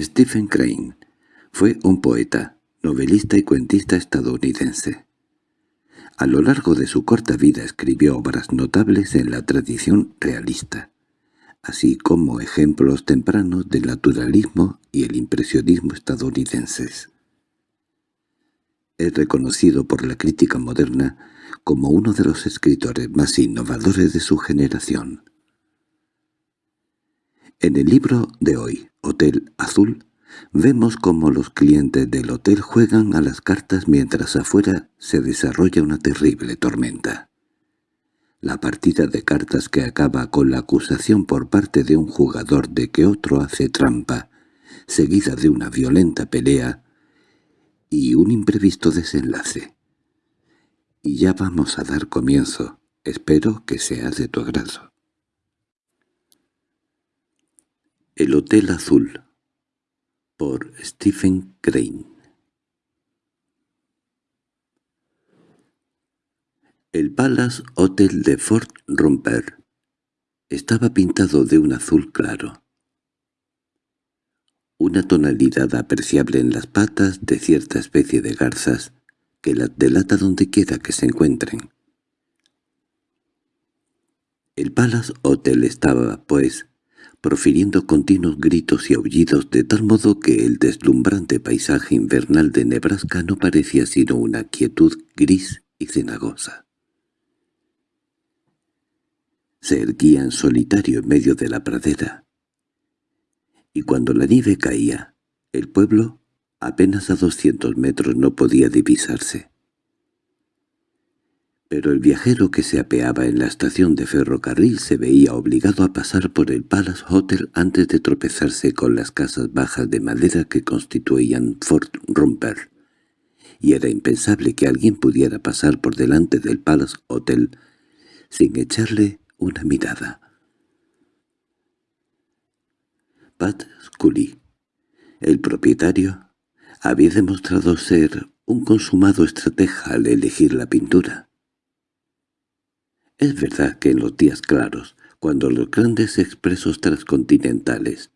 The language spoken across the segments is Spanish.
Stephen Crane fue un poeta, novelista y cuentista estadounidense. A lo largo de su corta vida escribió obras notables en la tradición realista, así como ejemplos tempranos del naturalismo y el impresionismo estadounidenses. Es reconocido por la crítica moderna como uno de los escritores más innovadores de su generación. En el libro de hoy, Hotel Azul, vemos cómo los clientes del hotel juegan a las cartas mientras afuera se desarrolla una terrible tormenta. La partida de cartas que acaba con la acusación por parte de un jugador de que otro hace trampa, seguida de una violenta pelea y un imprevisto desenlace. Y ya vamos a dar comienzo. Espero que sea de tu agrado. El Hotel Azul por Stephen Crane El Palace Hotel de Fort Romper estaba pintado de un azul claro. Una tonalidad apreciable en las patas de cierta especie de garzas que las delata donde quiera que se encuentren. El Palace Hotel estaba, pues, profiriendo continuos gritos y aullidos de tal modo que el deslumbrante paisaje invernal de Nebraska no parecía sino una quietud gris y cenagosa. Se erguía en solitario en medio de la pradera, y cuando la nieve caía, el pueblo, apenas a doscientos metros, no podía divisarse pero el viajero que se apeaba en la estación de ferrocarril se veía obligado a pasar por el Palace Hotel antes de tropezarse con las casas bajas de madera que constituían Fort Romper, y era impensable que alguien pudiera pasar por delante del Palace Hotel sin echarle una mirada. Pat Scully, el propietario, había demostrado ser un consumado estratega al elegir la pintura. Es verdad que en los días claros, cuando los grandes expresos transcontinentales,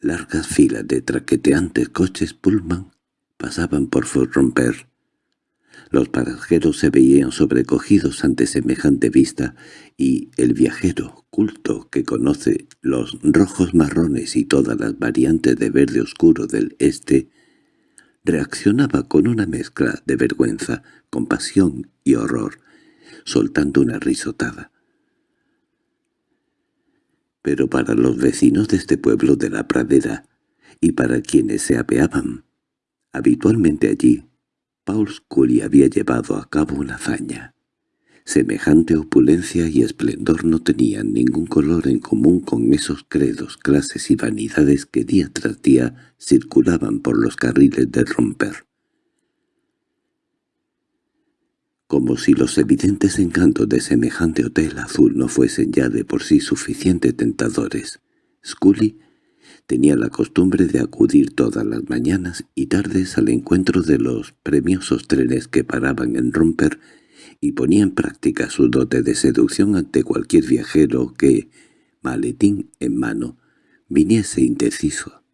largas filas de traqueteantes coches Pullman, pasaban por Romper, los pasajeros se veían sobrecogidos ante semejante vista y el viajero culto que conoce los rojos marrones y todas las variantes de verde oscuro del este reaccionaba con una mezcla de vergüenza, compasión y horror soltando una risotada. Pero para los vecinos de este pueblo de la pradera, y para quienes se apeaban, habitualmente allí, Paul Scully había llevado a cabo una hazaña. Semejante opulencia y esplendor no tenían ningún color en común con esos credos, clases y vanidades que día tras día circulaban por los carriles de romper. Como si los evidentes encantos de semejante hotel azul no fuesen ya de por sí suficiente tentadores. Scully tenía la costumbre de acudir todas las mañanas y tardes al encuentro de los premiosos trenes que paraban en Romper y ponía en práctica su dote de seducción ante cualquier viajero que, maletín en mano, viniese indeciso.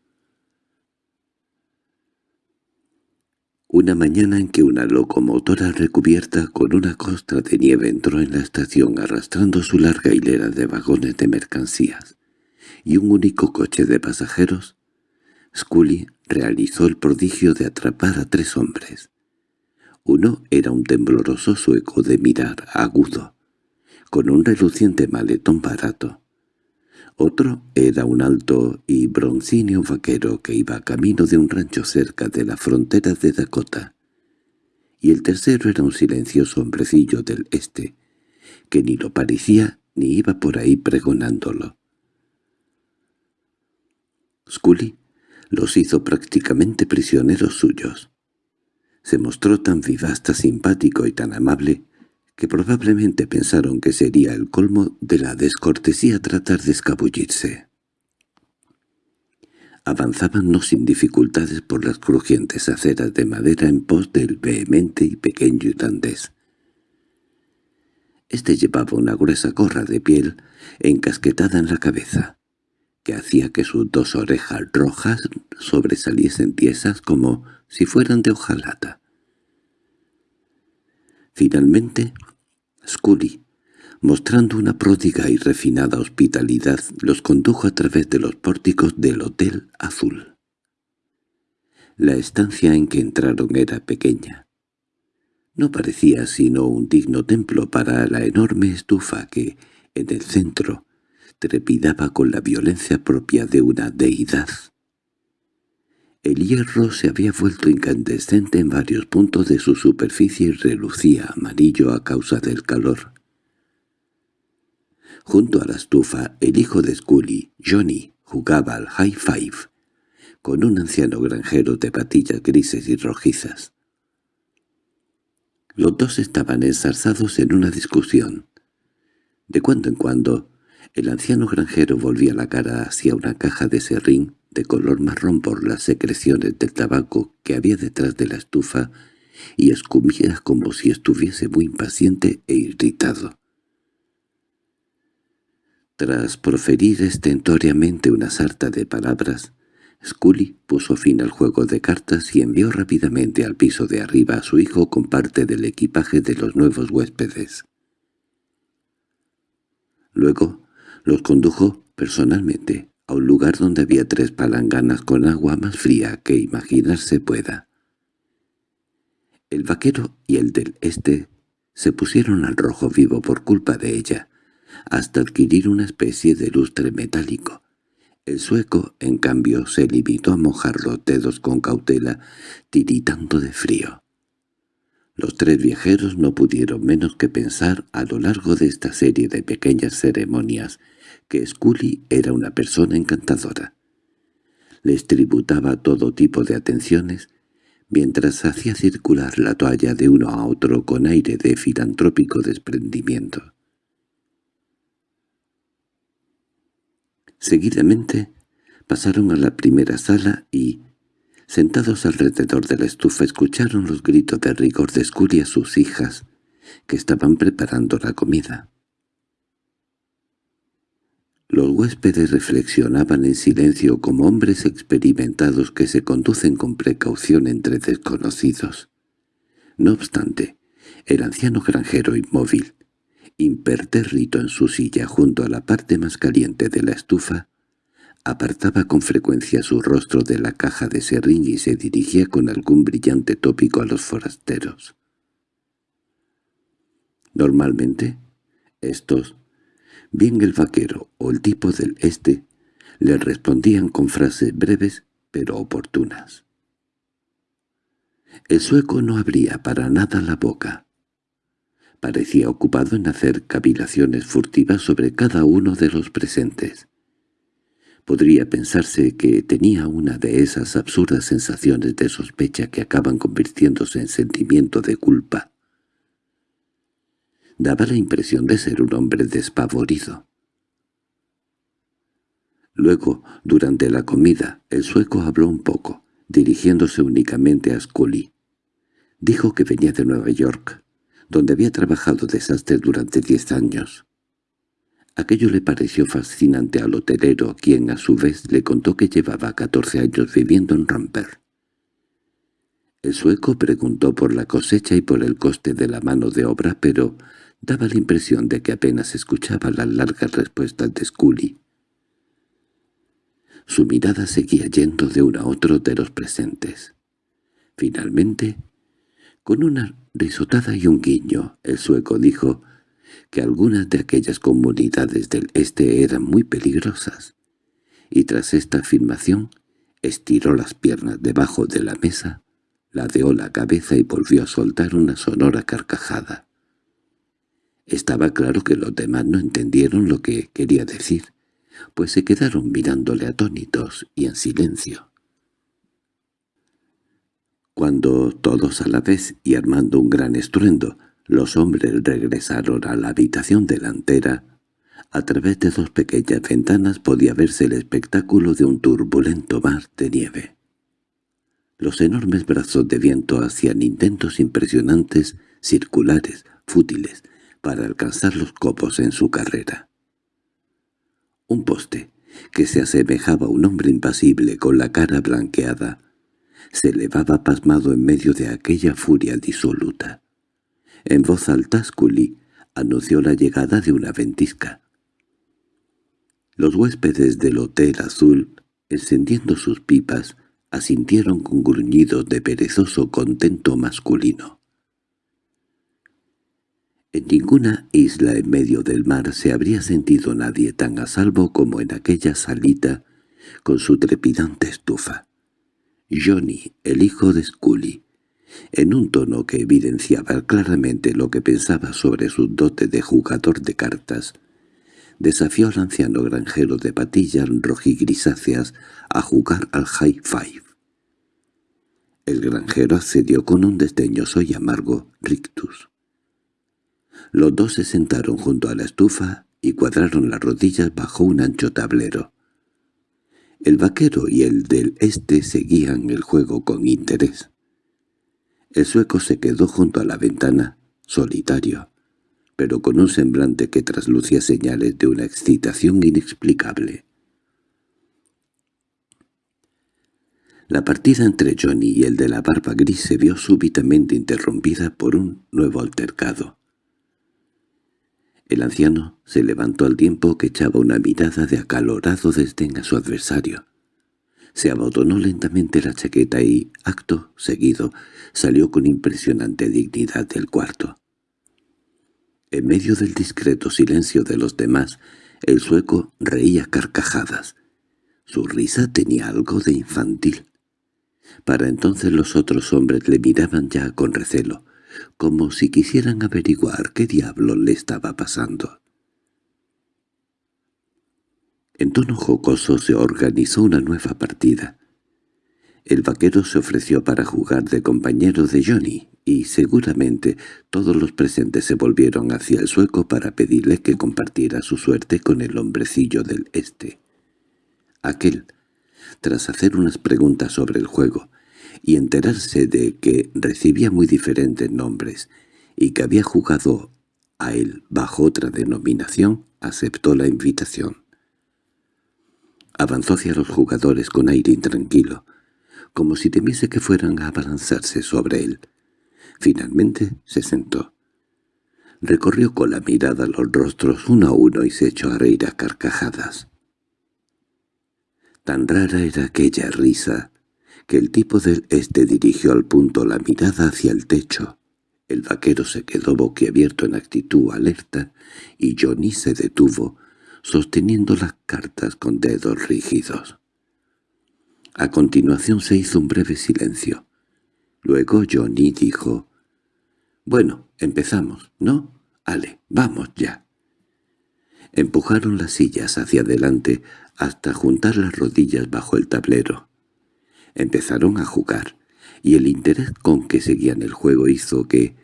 Una mañana en que una locomotora recubierta con una costra de nieve entró en la estación arrastrando su larga hilera de vagones de mercancías y un único coche de pasajeros, Scully realizó el prodigio de atrapar a tres hombres. Uno era un tembloroso sueco de mirar agudo, con un reluciente maletón barato. Otro era un alto y broncíneo vaquero que iba camino de un rancho cerca de la frontera de Dakota. Y el tercero era un silencioso hombrecillo del este, que ni lo parecía ni iba por ahí pregonándolo. Scully los hizo prácticamente prisioneros suyos. Se mostró tan vivaz, tan simpático y tan amable que probablemente pensaron que sería el colmo de la descortesía tratar de escabullirse. Avanzaban no sin dificultades por las crujientes aceras de madera en pos del vehemente y pequeño irlandés. Este llevaba una gruesa gorra de piel encasquetada en la cabeza, que hacía que sus dos orejas rojas sobresaliesen tiesas como si fueran de hojalata. Finalmente, Scully, mostrando una pródiga y refinada hospitalidad, los condujo a través de los pórticos del Hotel Azul. La estancia en que entraron era pequeña. No parecía sino un digno templo para la enorme estufa que, en el centro, trepidaba con la violencia propia de una deidad. El hierro se había vuelto incandescente en varios puntos de su superficie y relucía amarillo a causa del calor. Junto a la estufa, el hijo de Scully, Johnny, jugaba al high five, con un anciano granjero de patillas grises y rojizas. Los dos estaban ensarzados en una discusión. De cuando en cuando, el anciano granjero volvía la cara hacia una caja de serrín de color marrón por las secreciones del tabaco que había detrás de la estufa y escumía como si estuviese muy impaciente e irritado. Tras proferir estentoriamente una sarta de palabras, Scully puso fin al juego de cartas y envió rápidamente al piso de arriba a su hijo con parte del equipaje de los nuevos huéspedes. Luego los condujo personalmente a un lugar donde había tres palanganas con agua más fría que imaginarse pueda. El vaquero y el del este se pusieron al rojo vivo por culpa de ella, hasta adquirir una especie de lustre metálico. El sueco, en cambio, se limitó a mojar los dedos con cautela, tiritando de frío. Los tres viajeros no pudieron menos que pensar a lo largo de esta serie de pequeñas ceremonias que Scully era una persona encantadora. Les tributaba todo tipo de atenciones, mientras hacía circular la toalla de uno a otro con aire de filantrópico desprendimiento. Seguidamente pasaron a la primera sala y, sentados alrededor de la estufa, escucharon los gritos de rigor de Scully a sus hijas, que estaban preparando la comida. Los huéspedes reflexionaban en silencio como hombres experimentados que se conducen con precaución entre desconocidos. No obstante, el anciano granjero inmóvil, impertérrito en su silla junto a la parte más caliente de la estufa, apartaba con frecuencia su rostro de la caja de serrín y se dirigía con algún brillante tópico a los forasteros. Normalmente, estos Bien el vaquero o el tipo del este le respondían con frases breves pero oportunas. El sueco no abría para nada la boca. Parecía ocupado en hacer cavilaciones furtivas sobre cada uno de los presentes. Podría pensarse que tenía una de esas absurdas sensaciones de sospecha que acaban convirtiéndose en sentimiento de culpa. Daba la impresión de ser un hombre despavorido. Luego, durante la comida, el sueco habló un poco, dirigiéndose únicamente a Scully. Dijo que venía de Nueva York, donde había trabajado desastre durante diez años. Aquello le pareció fascinante al hotelero, quien a su vez le contó que llevaba catorce años viviendo en Romper. El sueco preguntó por la cosecha y por el coste de la mano de obra, pero Daba la impresión de que apenas escuchaba las largas respuestas de Scully. Su mirada seguía yendo de uno a otro de los presentes. Finalmente, con una risotada y un guiño, el sueco dijo que algunas de aquellas comunidades del este eran muy peligrosas, y tras esta afirmación estiró las piernas debajo de la mesa, ladeó la cabeza y volvió a soltar una sonora carcajada. Estaba claro que los demás no entendieron lo que quería decir, pues se quedaron mirándole atónitos y en silencio. Cuando todos a la vez y armando un gran estruendo, los hombres regresaron a la habitación delantera, a través de dos pequeñas ventanas podía verse el espectáculo de un turbulento mar de nieve. Los enormes brazos de viento hacían intentos impresionantes, circulares, fútiles, para alcanzar los copos en su carrera. Un poste, que se asemejaba a un hombre impasible con la cara blanqueada, se elevaba pasmado en medio de aquella furia disoluta. En voz alta anunció la llegada de una ventisca. Los huéspedes del Hotel Azul, encendiendo sus pipas, asintieron con gruñidos de perezoso contento masculino. En ninguna isla en medio del mar se habría sentido nadie tan a salvo como en aquella salita con su trepidante estufa. Johnny, el hijo de Scully, en un tono que evidenciaba claramente lo que pensaba sobre su dote de jugador de cartas, desafió al anciano granjero de patillas rojigrisáceas a jugar al high five. El granjero accedió con un desdeñoso y amargo rictus. Los dos se sentaron junto a la estufa y cuadraron las rodillas bajo un ancho tablero. El vaquero y el del este seguían el juego con interés. El sueco se quedó junto a la ventana, solitario, pero con un semblante que traslucía señales de una excitación inexplicable. La partida entre Johnny y el de la barba gris se vio súbitamente interrumpida por un nuevo altercado. El anciano se levantó al tiempo que echaba una mirada de acalorado desdén a su adversario. Se abandonó lentamente la chaqueta y, acto seguido, salió con impresionante dignidad del cuarto. En medio del discreto silencio de los demás, el sueco reía carcajadas. Su risa tenía algo de infantil. Para entonces los otros hombres le miraban ya con recelo, como si quisieran averiguar qué diablo le estaba pasando. En tono jocoso se organizó una nueva partida. El vaquero se ofreció para jugar de compañero de Johnny, y seguramente todos los presentes se volvieron hacia el sueco para pedirle que compartiera su suerte con el hombrecillo del este. Aquel, tras hacer unas preguntas sobre el juego, y enterarse de que recibía muy diferentes nombres y que había jugado a él bajo otra denominación, aceptó la invitación. Avanzó hacia los jugadores con aire intranquilo, como si temiese que fueran a abalanzarse sobre él. Finalmente se sentó. Recorrió con la mirada los rostros uno a uno y se echó a reír a carcajadas. Tan rara era aquella risa que el tipo del este dirigió al punto la mirada hacia el techo. El vaquero se quedó boquiabierto en actitud alerta y Johnny se detuvo, sosteniendo las cartas con dedos rígidos. A continuación se hizo un breve silencio. Luego Johnny dijo, «Bueno, empezamos, ¿no? Ale, vamos ya». Empujaron las sillas hacia adelante hasta juntar las rodillas bajo el tablero. Empezaron a jugar, y el interés con que seguían el juego hizo que,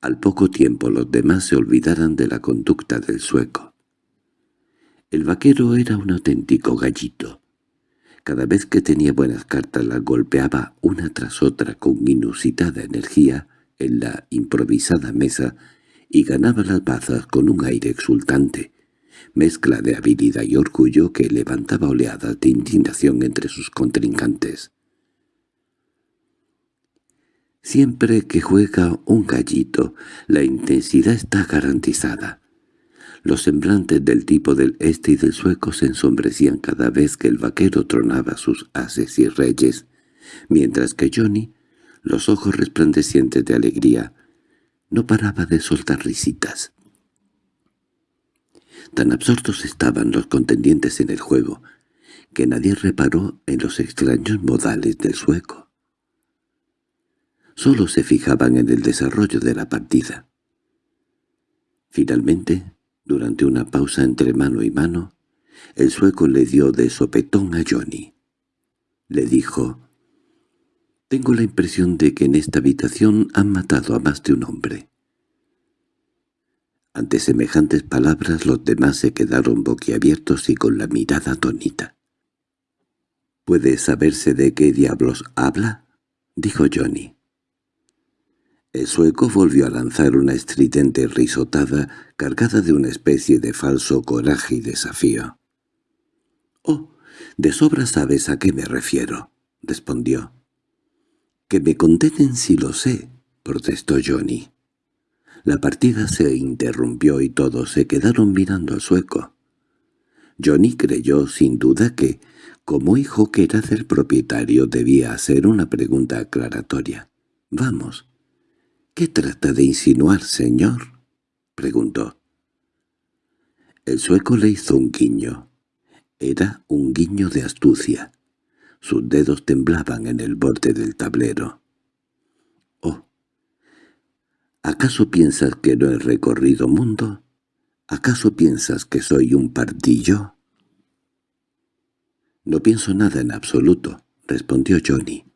al poco tiempo los demás se olvidaran de la conducta del sueco. El vaquero era un auténtico gallito. Cada vez que tenía buenas cartas las golpeaba una tras otra con inusitada energía en la improvisada mesa y ganaba las bazas con un aire exultante, mezcla de habilidad y orgullo que levantaba oleadas de indignación entre sus contrincantes. Siempre que juega un gallito, la intensidad está garantizada. Los semblantes del tipo del este y del sueco se ensombrecían cada vez que el vaquero tronaba sus ases y reyes, mientras que Johnny, los ojos resplandecientes de alegría, no paraba de soltar risitas. Tan absortos estaban los contendientes en el juego, que nadie reparó en los extraños modales del sueco solo se fijaban en el desarrollo de la partida. Finalmente, durante una pausa entre mano y mano, el sueco le dio de sopetón a Johnny. Le dijo, «Tengo la impresión de que en esta habitación han matado a más de un hombre». Ante semejantes palabras los demás se quedaron boquiabiertos y con la mirada atónita. —¿Puede saberse de qué diablos habla? —dijo Johnny. El sueco volvió a lanzar una estridente risotada cargada de una especie de falso coraje y desafío. —Oh, de sobra sabes a qué me refiero —respondió. —Que me condenen si lo sé —protestó Johnny. La partida se interrumpió y todos se quedaron mirando al sueco. Johnny creyó sin duda que, como hijo que era del propietario, debía hacer una pregunta aclaratoria. —Vamos. —¿Qué trata de insinuar, señor? —preguntó. El sueco le hizo un guiño. Era un guiño de astucia. Sus dedos temblaban en el borde del tablero. —Oh. ¿Acaso piensas que no he recorrido mundo? ¿Acaso piensas que soy un pardillo? —No pienso nada en absoluto —respondió Johnny—,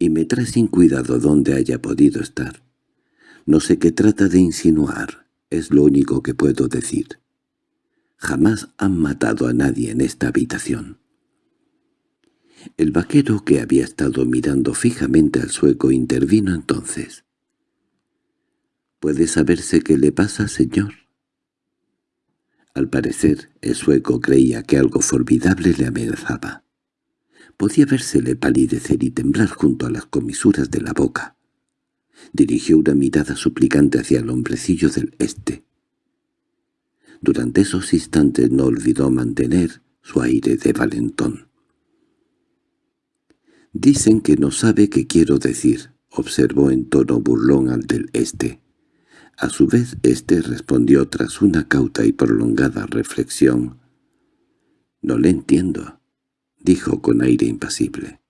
y me trae sin cuidado dónde haya podido estar. No sé qué trata de insinuar, es lo único que puedo decir. Jamás han matado a nadie en esta habitación. El vaquero que había estado mirando fijamente al sueco intervino entonces. —¿Puede saberse qué le pasa, señor? Al parecer, el sueco creía que algo formidable le amenazaba. Podía vérsele palidecer y temblar junto a las comisuras de la boca. Dirigió una mirada suplicante hacia el hombrecillo del este. Durante esos instantes no olvidó mantener su aire de valentón. «Dicen que no sabe qué quiero decir», observó en tono burlón al del este. A su vez éste respondió tras una cauta y prolongada reflexión. «No le entiendo», dijo con aire impasible.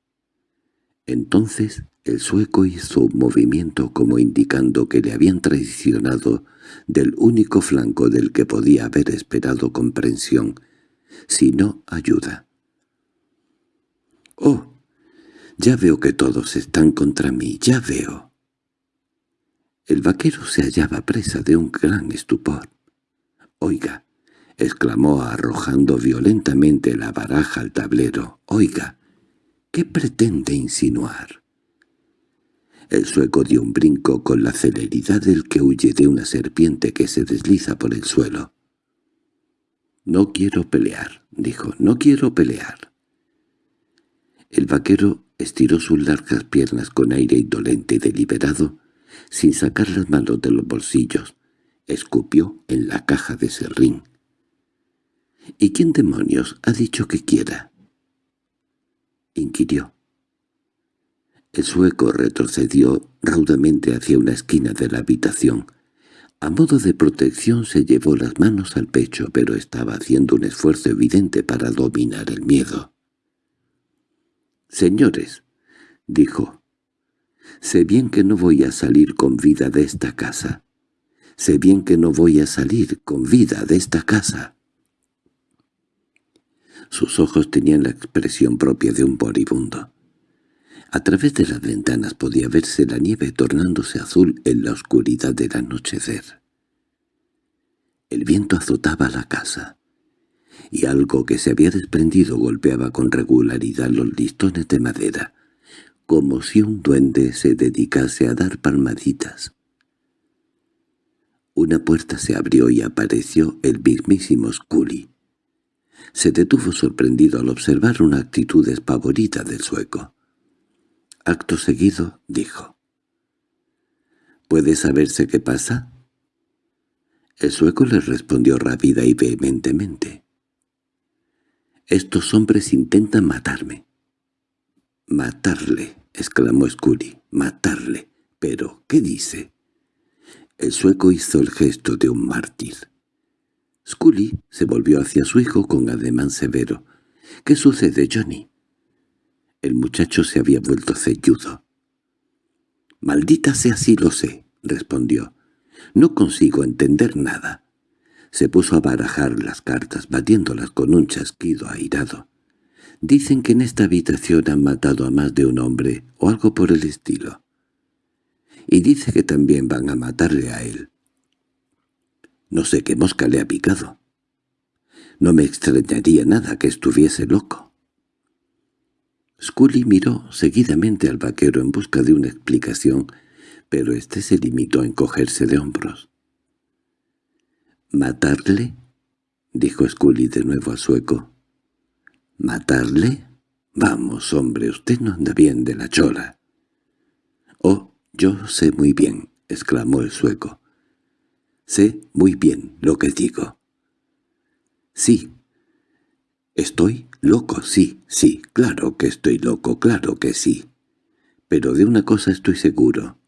Entonces el sueco hizo un movimiento como indicando que le habían traicionado del único flanco del que podía haber esperado comprensión, si no ayuda. «Oh, ya veo que todos están contra mí, ya veo». El vaquero se hallaba presa de un gran estupor. «Oiga», exclamó arrojando violentamente la baraja al tablero, «oiga, ¿qué pretende insinuar?» El sueco dio un brinco con la celeridad del que huye de una serpiente que se desliza por el suelo. «No quiero pelear», dijo, «no quiero pelear». El vaquero estiró sus largas piernas con aire indolente y deliberado, sin sacar las manos de los bolsillos, escupió en la caja de serrín. —¿Y quién demonios ha dicho que quiera? —inquirió. El sueco retrocedió raudamente hacia una esquina de la habitación. A modo de protección se llevó las manos al pecho, pero estaba haciendo un esfuerzo evidente para dominar el miedo. —Señores —dijo—, Sé bien que no voy a salir con vida de esta casa. Sé bien que no voy a salir con vida de esta casa. Sus ojos tenían la expresión propia de un moribundo. A través de las ventanas podía verse la nieve tornándose azul en la oscuridad del anochecer. El viento azotaba la casa, y algo que se había desprendido golpeaba con regularidad los listones de madera, como si un duende se dedicase a dar palmaditas. Una puerta se abrió y apareció el mismísimo Scully. Se detuvo sorprendido al observar una actitud despavorita del sueco. Acto seguido dijo. —¿Puede saberse qué pasa? El sueco le respondió rápida y vehementemente. —Estos hombres intentan matarme. —Matarle —exclamó Scully—, matarle. —¿Pero qué dice? El sueco hizo el gesto de un mártir. Scully se volvió hacia su hijo con ademán severo. —¿Qué sucede, Johnny? El muchacho se había vuelto celludo. —Maldita sea si lo sé —respondió—. No consigo entender nada. Se puso a barajar las cartas, batiéndolas con un chasquido airado. Dicen que en esta habitación han matado a más de un hombre, o algo por el estilo. Y dice que también van a matarle a él. No sé qué mosca le ha picado. No me extrañaría nada que estuviese loco. Scully miró seguidamente al vaquero en busca de una explicación, pero éste se limitó a encogerse de hombros. —¿Matarle? —dijo Scully de nuevo al sueco. —¿Matarle? Vamos, hombre, usted no anda bien de la chola. —Oh, yo sé muy bien —exclamó el sueco. —Sé muy bien lo que digo. —Sí. Estoy loco, sí, sí, claro que estoy loco, claro que sí. Pero de una cosa estoy seguro.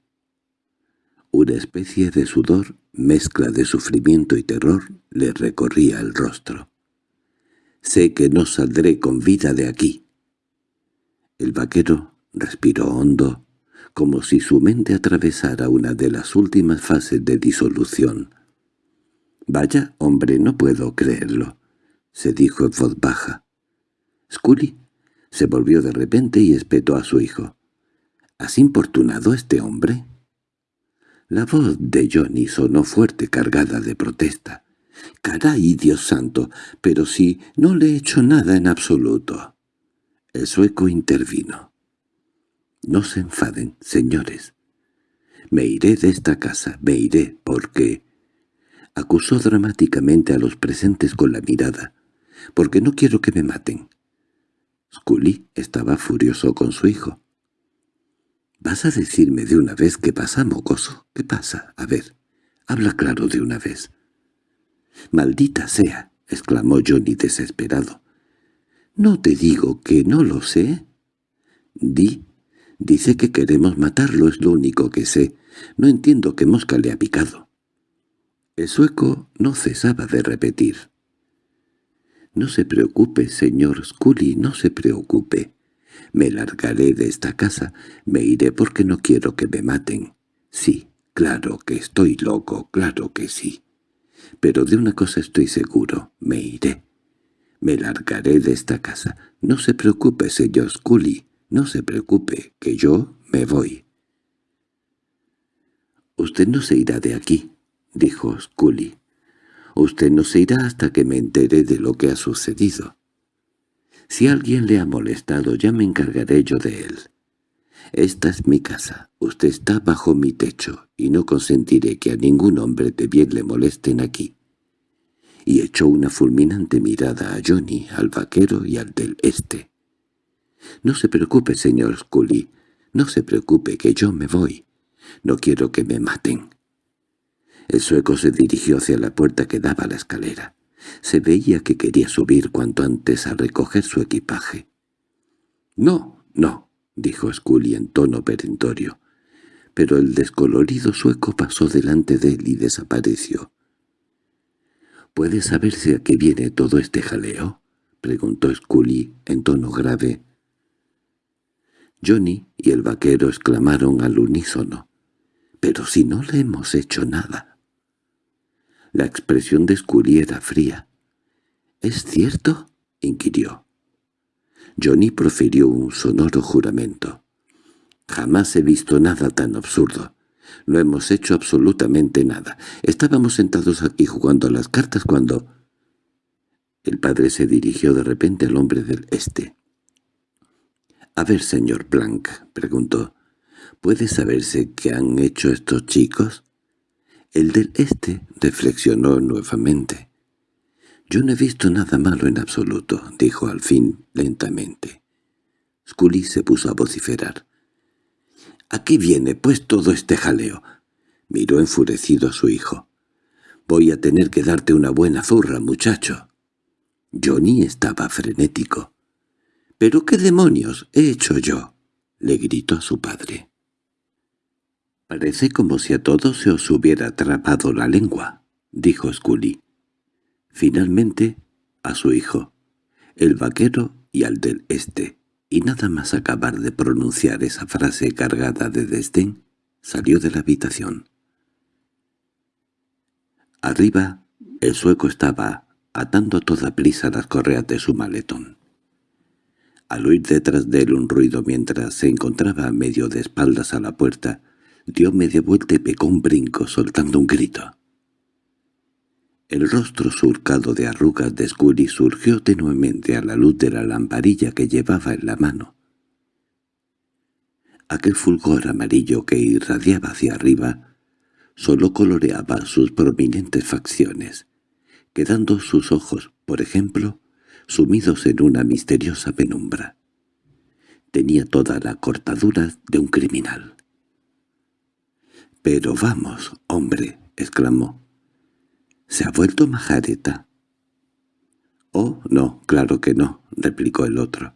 Una especie de sudor, mezcla de sufrimiento y terror, le recorría el rostro. Sé que no saldré con vida de aquí. El vaquero respiró hondo, como si su mente atravesara una de las últimas fases de disolución. «Vaya, hombre, no puedo creerlo», se dijo en voz baja. Scully se volvió de repente y espetó a su hijo. —¿Has importunado a este hombre? La voz de Johnny sonó fuerte, cargada de protesta. —¡Caray, Dios santo! Pero si no le he hecho nada en absoluto. El sueco intervino. —No se enfaden, señores. Me iré de esta casa, me iré, porque... Acusó dramáticamente a los presentes con la mirada. —Porque no quiero que me maten. Scully estaba furioso con su hijo. —¿Vas a decirme de una vez qué pasa, mocoso? ¿Qué pasa? A ver, habla claro de una vez. —¡Maldita sea! —exclamó Johnny desesperado. —¿No te digo que no lo sé? Di. Dice que queremos matarlo, es lo único que sé. No entiendo qué mosca le ha picado. El sueco no cesaba de repetir. —No se preocupe, señor Scully, no se preocupe. Me largaré de esta casa, me iré porque no quiero que me maten. Sí, claro que estoy loco, claro que sí. Pero de una cosa estoy seguro, me iré. Me largaré de esta casa. No se preocupe, señor Scully, no se preocupe, que yo me voy. —Usted no se irá de aquí —dijo Scully. —Usted no se irá hasta que me entere de lo que ha sucedido. Si alguien le ha molestado ya me encargaré yo de él. Esta es mi casa, usted está bajo mi techo, y no consentiré que a ningún hombre de bien le molesten aquí. Y echó una fulminante mirada a Johnny, al vaquero y al del este. «No se preocupe, señor Scully, no se preocupe que yo me voy. No quiero que me maten». El sueco se dirigió hacia la puerta que daba a la escalera. Se veía que quería subir cuanto antes a recoger su equipaje. «No, no», dijo Scully en tono perentorio. Pero el descolorido sueco pasó delante de él y desapareció. —¿Puede saberse a qué viene todo este jaleo? —preguntó Scully en tono grave. Johnny y el vaquero exclamaron al unísono. —¡Pero si no le hemos hecho nada! La expresión de Scully era fría. —¿Es cierto? —inquirió. Johnny profirió un sonoro juramento. «Jamás he visto nada tan absurdo. No hemos hecho absolutamente nada. Estábamos sentados aquí jugando las cartas cuando...» El padre se dirigió de repente al hombre del este. «A ver, señor Blanc», preguntó, «¿puede saberse qué han hecho estos chicos?» El del este reflexionó nuevamente. «Yo no he visto nada malo en absoluto», dijo al fin lentamente. Scully se puso a vociferar. —¿A qué viene, pues, todo este jaleo? Miró enfurecido a su hijo. —Voy a tener que darte una buena zurra, muchacho. Johnny estaba frenético. —¿Pero qué demonios he hecho yo? —le gritó a su padre. —Parece como si a todos se os hubiera atrapado la lengua —dijo Scully. Finalmente, a su hijo, el vaquero y al del este, y nada más acabar de pronunciar esa frase cargada de desdén, salió de la habitación. Arriba, el sueco estaba atando a toda prisa las correas de su maletón. Al oír detrás de él un ruido mientras se encontraba medio de espaldas a la puerta, dio media vuelta y pegó un brinco soltando un grito. El rostro surcado de arrugas de Scully surgió tenuemente a la luz de la lamparilla que llevaba en la mano. Aquel fulgor amarillo que irradiaba hacia arriba solo coloreaba sus prominentes facciones, quedando sus ojos, por ejemplo, sumidos en una misteriosa penumbra. Tenía toda la cortadura de un criminal. —Pero vamos, hombre —exclamó—. ¿Se ha vuelto majareta? —Oh, no, claro que no —replicó el otro.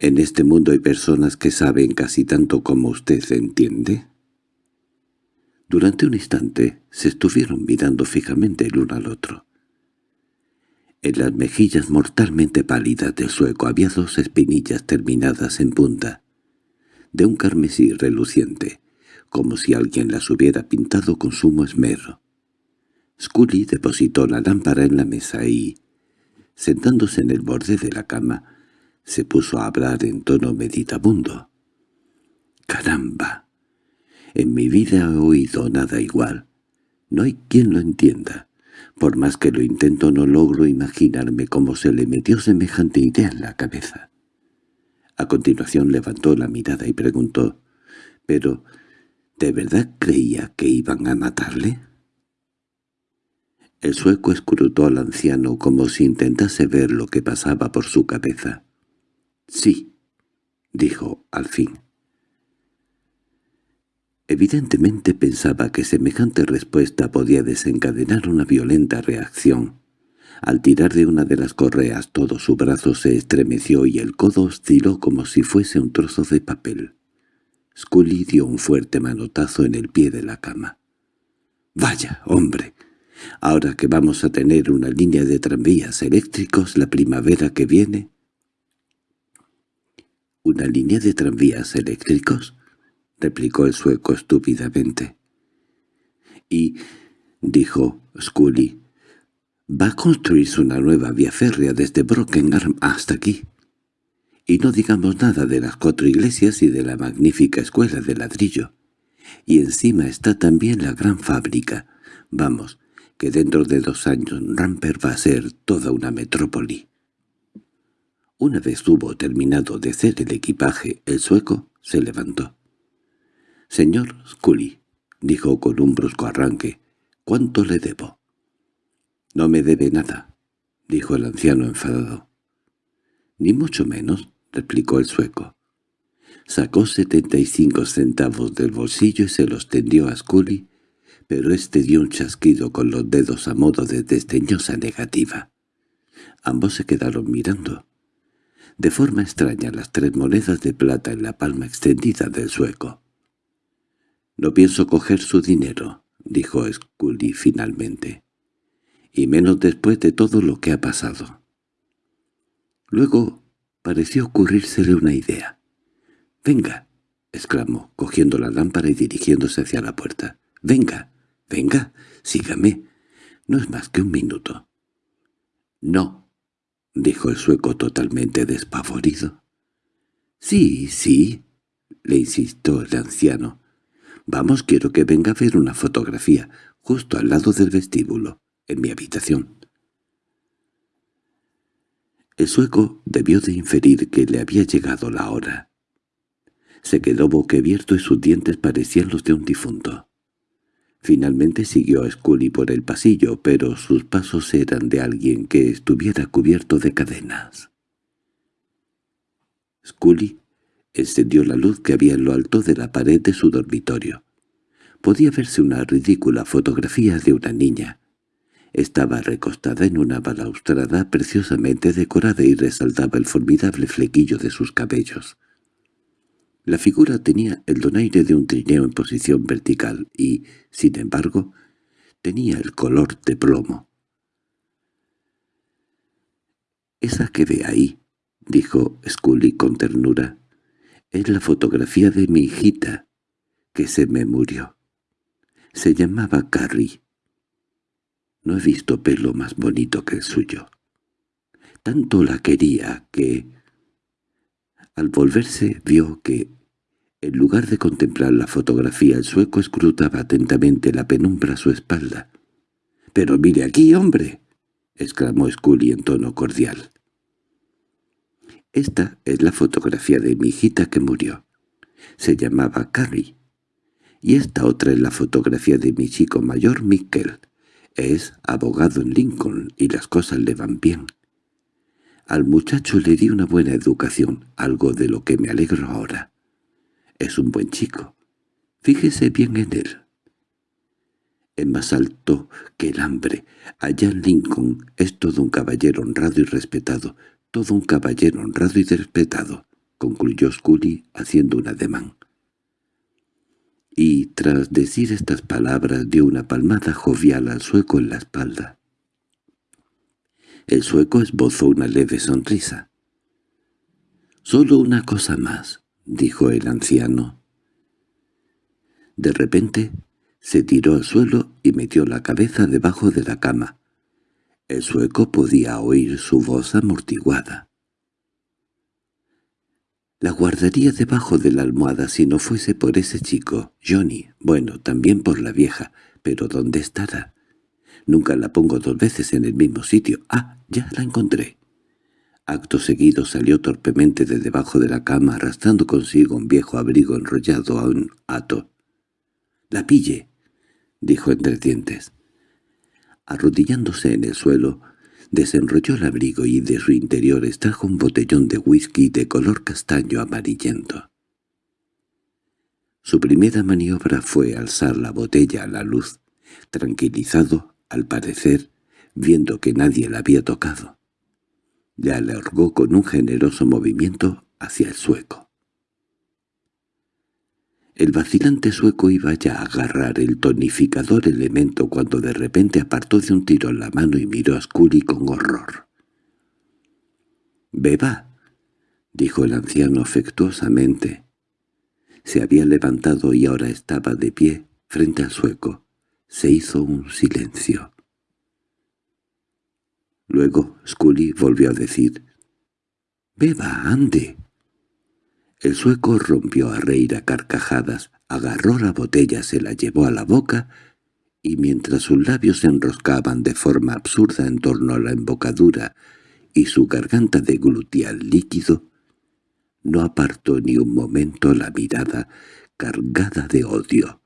En este mundo hay personas que saben casi tanto como usted, ¿entiende? Durante un instante se estuvieron mirando fijamente el uno al otro. En las mejillas mortalmente pálidas del sueco había dos espinillas terminadas en punta, de un carmesí reluciente, como si alguien las hubiera pintado con sumo esmero. Scully depositó la lámpara en la mesa y, sentándose en el borde de la cama, se puso a hablar en tono meditabundo. «¡Caramba! En mi vida he oído nada igual. No hay quien lo entienda. Por más que lo intento no logro imaginarme cómo se le metió semejante idea en la cabeza». A continuación levantó la mirada y preguntó, «¿Pero de verdad creía que iban a matarle?» El sueco escrutó al anciano como si intentase ver lo que pasaba por su cabeza. —Sí —dijo al fin. Evidentemente pensaba que semejante respuesta podía desencadenar una violenta reacción. Al tirar de una de las correas todo su brazo se estremeció y el codo osciló como si fuese un trozo de papel. Scully dio un fuerte manotazo en el pie de la cama. —¡Vaya, hombre! Ahora que vamos a tener una línea de tranvías eléctricos la primavera que viene, —¿Una línea de tranvías eléctricos? —replicó el sueco estúpidamente. —Y —dijo Scully—, va a construirse una nueva vía férrea desde Brockenham hasta aquí. Y no digamos nada de las cuatro iglesias y de la magnífica escuela de ladrillo. Y encima está también la gran fábrica. Vamos, que dentro de dos años Ramper va a ser toda una metrópoli. Una vez hubo terminado de hacer el equipaje, el sueco se levantó. «Señor Scully», dijo con un brusco arranque, «¿cuánto le debo?» «No me debe nada», dijo el anciano enfadado. «Ni mucho menos», replicó el sueco. Sacó setenta y cinco centavos del bolsillo y se los tendió a Scully, pero éste dio un chasquido con los dedos a modo de desdeñosa negativa. Ambos se quedaron mirando. De forma extraña las tres monedas de plata en la palma extendida del sueco. «No pienso coger su dinero», dijo Scully finalmente, «y menos después de todo lo que ha pasado». Luego pareció ocurrírsele una idea. «Venga», exclamó, cogiendo la lámpara y dirigiéndose hacia la puerta. «Venga, venga, sígame. No es más que un minuto». «No», —dijo el sueco totalmente despavorido. —Sí, sí —le insistió el anciano—. Vamos, quiero que venga a ver una fotografía, justo al lado del vestíbulo, en mi habitación. El sueco debió de inferir que le había llegado la hora. Se quedó boquiabierto y sus dientes parecían los de un difunto. Finalmente siguió a Scully por el pasillo, pero sus pasos eran de alguien que estuviera cubierto de cadenas. Scully encendió la luz que había en lo alto de la pared de su dormitorio. Podía verse una ridícula fotografía de una niña. Estaba recostada en una balaustrada preciosamente decorada y resaltaba el formidable flequillo de sus cabellos. La figura tenía el donaire de un trineo en posición vertical y, sin embargo, tenía el color de plomo. «Esa que ve ahí», dijo Scully con ternura, «es la fotografía de mi hijita, que se me murió. Se llamaba Carrie. No he visto pelo más bonito que el suyo. Tanto la quería que...» Al volverse vio que, en lugar de contemplar la fotografía, el sueco escrutaba atentamente la penumbra a su espalda. —¡Pero mire aquí, hombre! —exclamó Scully en tono cordial. Esta es la fotografía de mi hijita que murió. Se llamaba Carrie. Y esta otra es la fotografía de mi chico mayor, Mikkel. Es abogado en Lincoln y las cosas le van bien. Al muchacho le di una buena educación, algo de lo que me alegro ahora. Es un buen chico. Fíjese bien en él. Es más alto que el hambre. Allá en Lincoln es todo un caballero honrado y respetado, todo un caballero honrado y respetado, concluyó Scully haciendo un ademán. Y tras decir estas palabras dio una palmada jovial al sueco en la espalda. El sueco esbozó una leve sonrisa. «Solo una cosa más», dijo el anciano. De repente se tiró al suelo y metió la cabeza debajo de la cama. El sueco podía oír su voz amortiguada. La guardaría debajo de la almohada si no fuese por ese chico, Johnny. Bueno, también por la vieja. Pero ¿dónde estará? Nunca la pongo dos veces en el mismo sitio. ¡Ah! Ya la encontré. Acto seguido salió torpemente de debajo de la cama arrastrando consigo un viejo abrigo enrollado a un hato. —¡La pille! —dijo entre dientes. Arrodillándose en el suelo, desenrolló el abrigo y de su interior extrajo un botellón de whisky de color castaño amarillento. Su primera maniobra fue alzar la botella a la luz, tranquilizado, al parecer, viendo que nadie la había tocado. Le alargó con un generoso movimiento hacia el sueco. El vacilante sueco iba ya a agarrar el tonificador elemento cuando de repente apartó de un tiro la mano y miró a Scully con horror. «Beba», dijo el anciano afectuosamente. Se había levantado y ahora estaba de pie frente al sueco. Se hizo un silencio. Luego Scully volvió a decir, «Beba, ande». El sueco rompió a reír a carcajadas, agarró la botella, se la llevó a la boca, y mientras sus labios se enroscaban de forma absurda en torno a la embocadura y su garganta deglutía el líquido, no apartó ni un momento la mirada cargada de odio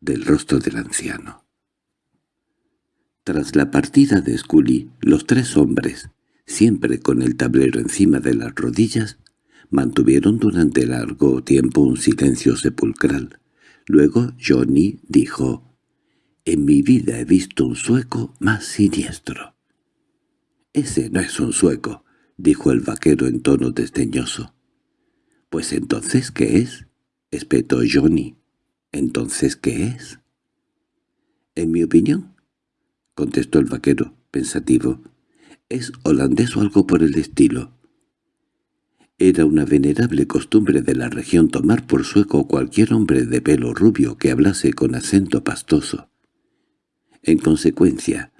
del rostro del anciano. Tras la partida de Scully, los tres hombres, siempre con el tablero encima de las rodillas, mantuvieron durante largo tiempo un silencio sepulcral. Luego Johnny dijo, «En mi vida he visto un sueco más siniestro». «Ese no es un sueco», dijo el vaquero en tono desdeñoso. «Pues entonces, ¿qué es?» espetó Johnny. «¿Entonces qué es?» «En mi opinión, —contestó el vaquero, pensativo—, es holandés o algo por el estilo. Era una venerable costumbre de la región tomar por sueco cualquier hombre de pelo rubio que hablase con acento pastoso. En consecuencia,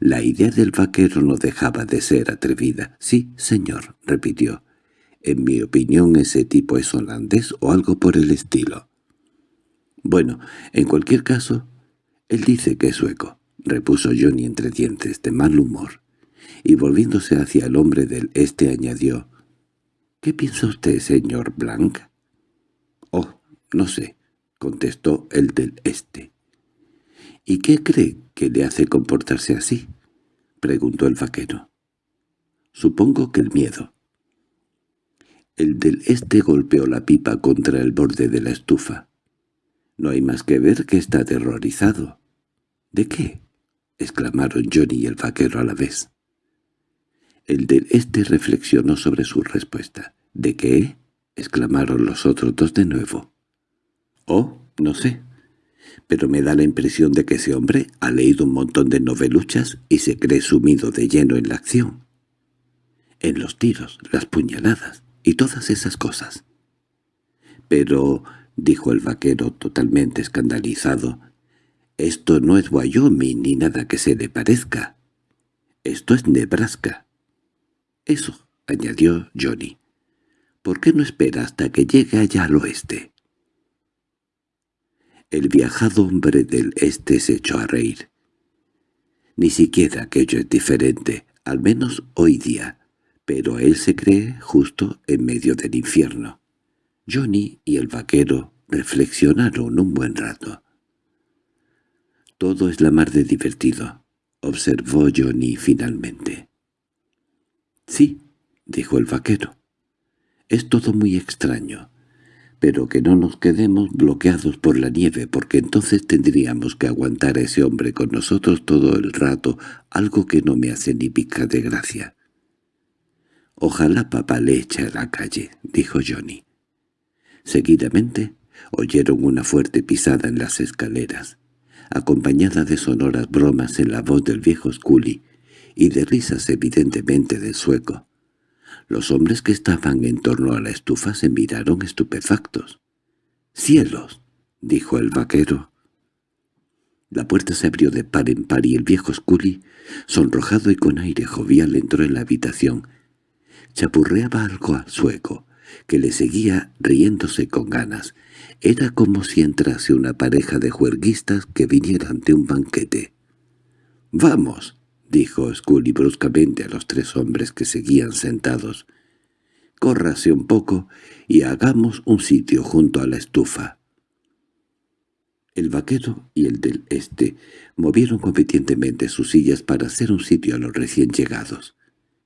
la idea del vaquero no dejaba de ser atrevida. «Sí, señor», repitió. «En mi opinión ese tipo es holandés o algo por el estilo». «Bueno, en cualquier caso, él dice que es sueco» repuso Johnny entre dientes de mal humor, y volviéndose hacia el hombre del este añadió, «¿Qué piensa usted, señor Blanc?» «Oh, no sé», contestó el del este. «¿Y qué cree que le hace comportarse así?» preguntó el vaquero. «Supongo que el miedo». El del este golpeó la pipa contra el borde de la estufa. No hay más que ver que está aterrorizado. —¿De qué? —exclamaron Johnny y el vaquero a la vez. El del este reflexionó sobre su respuesta. —¿De qué? —exclamaron los otros dos de nuevo. —Oh, no sé. Pero me da la impresión de que ese hombre ha leído un montón de noveluchas y se cree sumido de lleno en la acción. En los tiros, las puñaladas y todas esas cosas. —Pero —dijo el vaquero totalmente escandalizado— esto no es Wyoming ni nada que se le parezca. Esto es Nebraska. Eso, añadió Johnny. ¿Por qué no espera hasta que llegue allá al oeste? El viajado hombre del este se echó a reír. Ni siquiera aquello es diferente, al menos hoy día, pero él se cree justo en medio del infierno. Johnny y el vaquero reflexionaron un buen rato. Todo es la mar de divertido, observó Johnny finalmente. Sí, —dijo el vaquero. —Es todo muy extraño. Pero que no nos quedemos bloqueados por la nieve, porque entonces tendríamos que aguantar a ese hombre con nosotros todo el rato, algo que no me hace ni pica de gracia. —Ojalá papá le eche a la calle —dijo Johnny. Seguidamente oyeron una fuerte pisada en las escaleras, acompañada de sonoras bromas en la voz del viejo Scully y de risas evidentemente del sueco. Los hombres que estaban en torno a la estufa se miraron estupefactos. —¡Cielos! —dijo el vaquero. La puerta se abrió de par en par y el viejo Scully, sonrojado y con aire jovial, entró en la habitación. Chapurreaba algo al sueco, que le seguía riéndose con ganas. Era como si entrase una pareja de juerguistas que vinieran de un banquete. —¡Vamos! —dijo Scully bruscamente a los tres hombres que seguían sentados. —Córrase un poco y hagamos un sitio junto a la estufa. El vaquero y el del este movieron competientemente sus sillas para hacer un sitio a los recién llegados.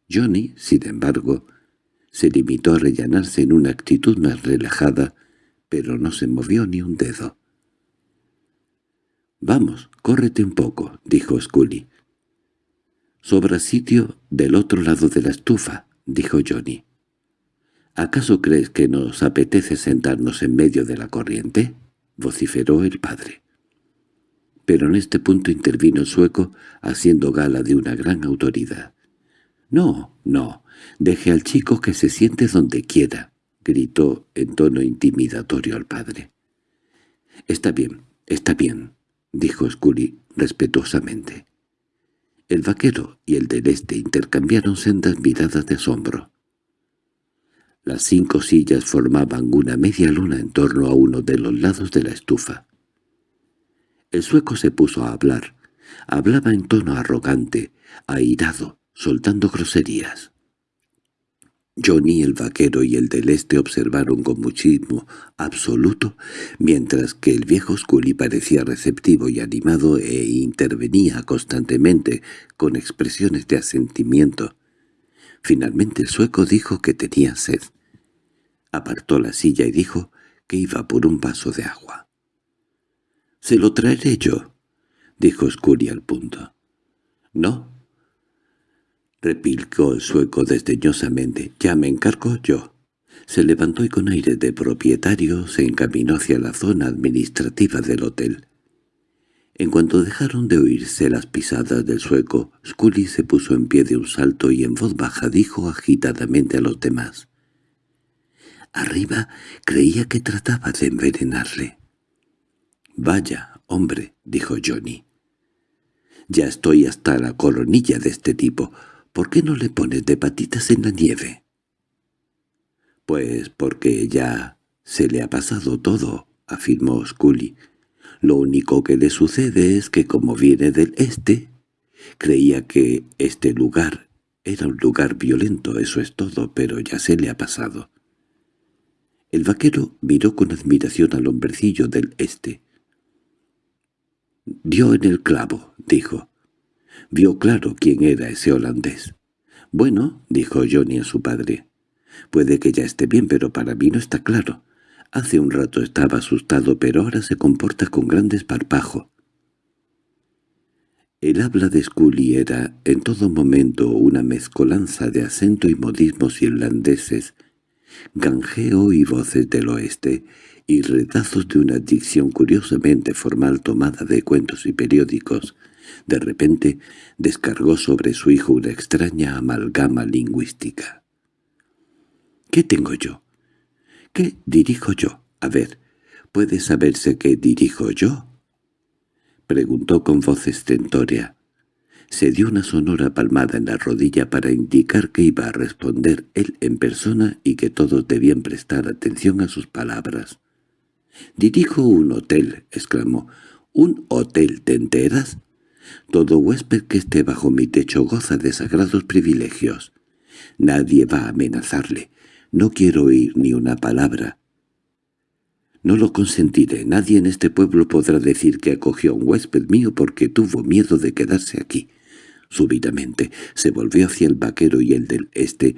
Johnny, sin embargo, se limitó a rellenarse en una actitud más relajada, pero no se movió ni un dedo. —Vamos, córrete un poco —dijo Scully. —Sobra sitio del otro lado de la estufa —dijo Johnny. —¿Acaso crees que nos apetece sentarnos en medio de la corriente? —vociferó el padre. Pero en este punto intervino el sueco, haciendo gala de una gran autoridad. —No, no, deje al chico que se siente donde quiera —gritó en tono intimidatorio al padre. —Está bien, está bien —dijo Scully respetuosamente. El vaquero y el del este intercambiaron sendas miradas de asombro. Las cinco sillas formaban una media luna en torno a uno de los lados de la estufa. El sueco se puso a hablar. Hablaba en tono arrogante, airado, soltando groserías. Johnny el vaquero y el del este observaron con muchísimo absoluto, mientras que el viejo Scully parecía receptivo y animado e intervenía constantemente con expresiones de asentimiento. Finalmente el sueco dijo que tenía sed. Apartó la silla y dijo que iba por un vaso de agua. —¿Se lo traeré yo? —dijo Scully al punto. —No, replicó el sueco desdeñosamente. —Ya me encargo yo. Se levantó y con aire de propietario se encaminó hacia la zona administrativa del hotel. En cuanto dejaron de oírse las pisadas del sueco, Scully se puso en pie de un salto y en voz baja dijo agitadamente a los demás. Arriba creía que trataba de envenenarle. «Vaya, hombre», dijo Johnny. «Ya estoy hasta la coronilla de este tipo. ¿Por qué no le pones de patitas en la nieve? Pues porque ya se le ha pasado todo, afirmó Scully. Lo único que le sucede es que como viene del este, creía que este lugar era un lugar violento, eso es todo, pero ya se le ha pasado. El vaquero miró con admiración al hombrecillo del este. «Dio en el clavo», dijo. Vio claro quién era ese holandés. «Bueno», dijo Johnny a su padre, «puede que ya esté bien, pero para mí no está claro. Hace un rato estaba asustado, pero ahora se comporta con gran desparpajo». El habla de Scully era en todo momento una mezcolanza de acento y modismos irlandeses, ganjeo y voces del oeste, y retazos de una dicción curiosamente formal tomada de cuentos y periódicos, de repente descargó sobre su hijo una extraña amalgama lingüística. —¿Qué tengo yo? ¿Qué dirijo yo? A ver, ¿puede saberse qué dirijo yo? Preguntó con voz estentórea. Se dio una sonora palmada en la rodilla para indicar que iba a responder él en persona y que todos debían prestar atención a sus palabras. «Dirijo un hotel», exclamó. «¿Un hotel, te enteras? Todo huésped que esté bajo mi techo goza de sagrados privilegios. Nadie va a amenazarle. No quiero oír ni una palabra. No lo consentiré. Nadie en este pueblo podrá decir que acogió a un huésped mío porque tuvo miedo de quedarse aquí. Súbitamente se volvió hacia el vaquero y el del este,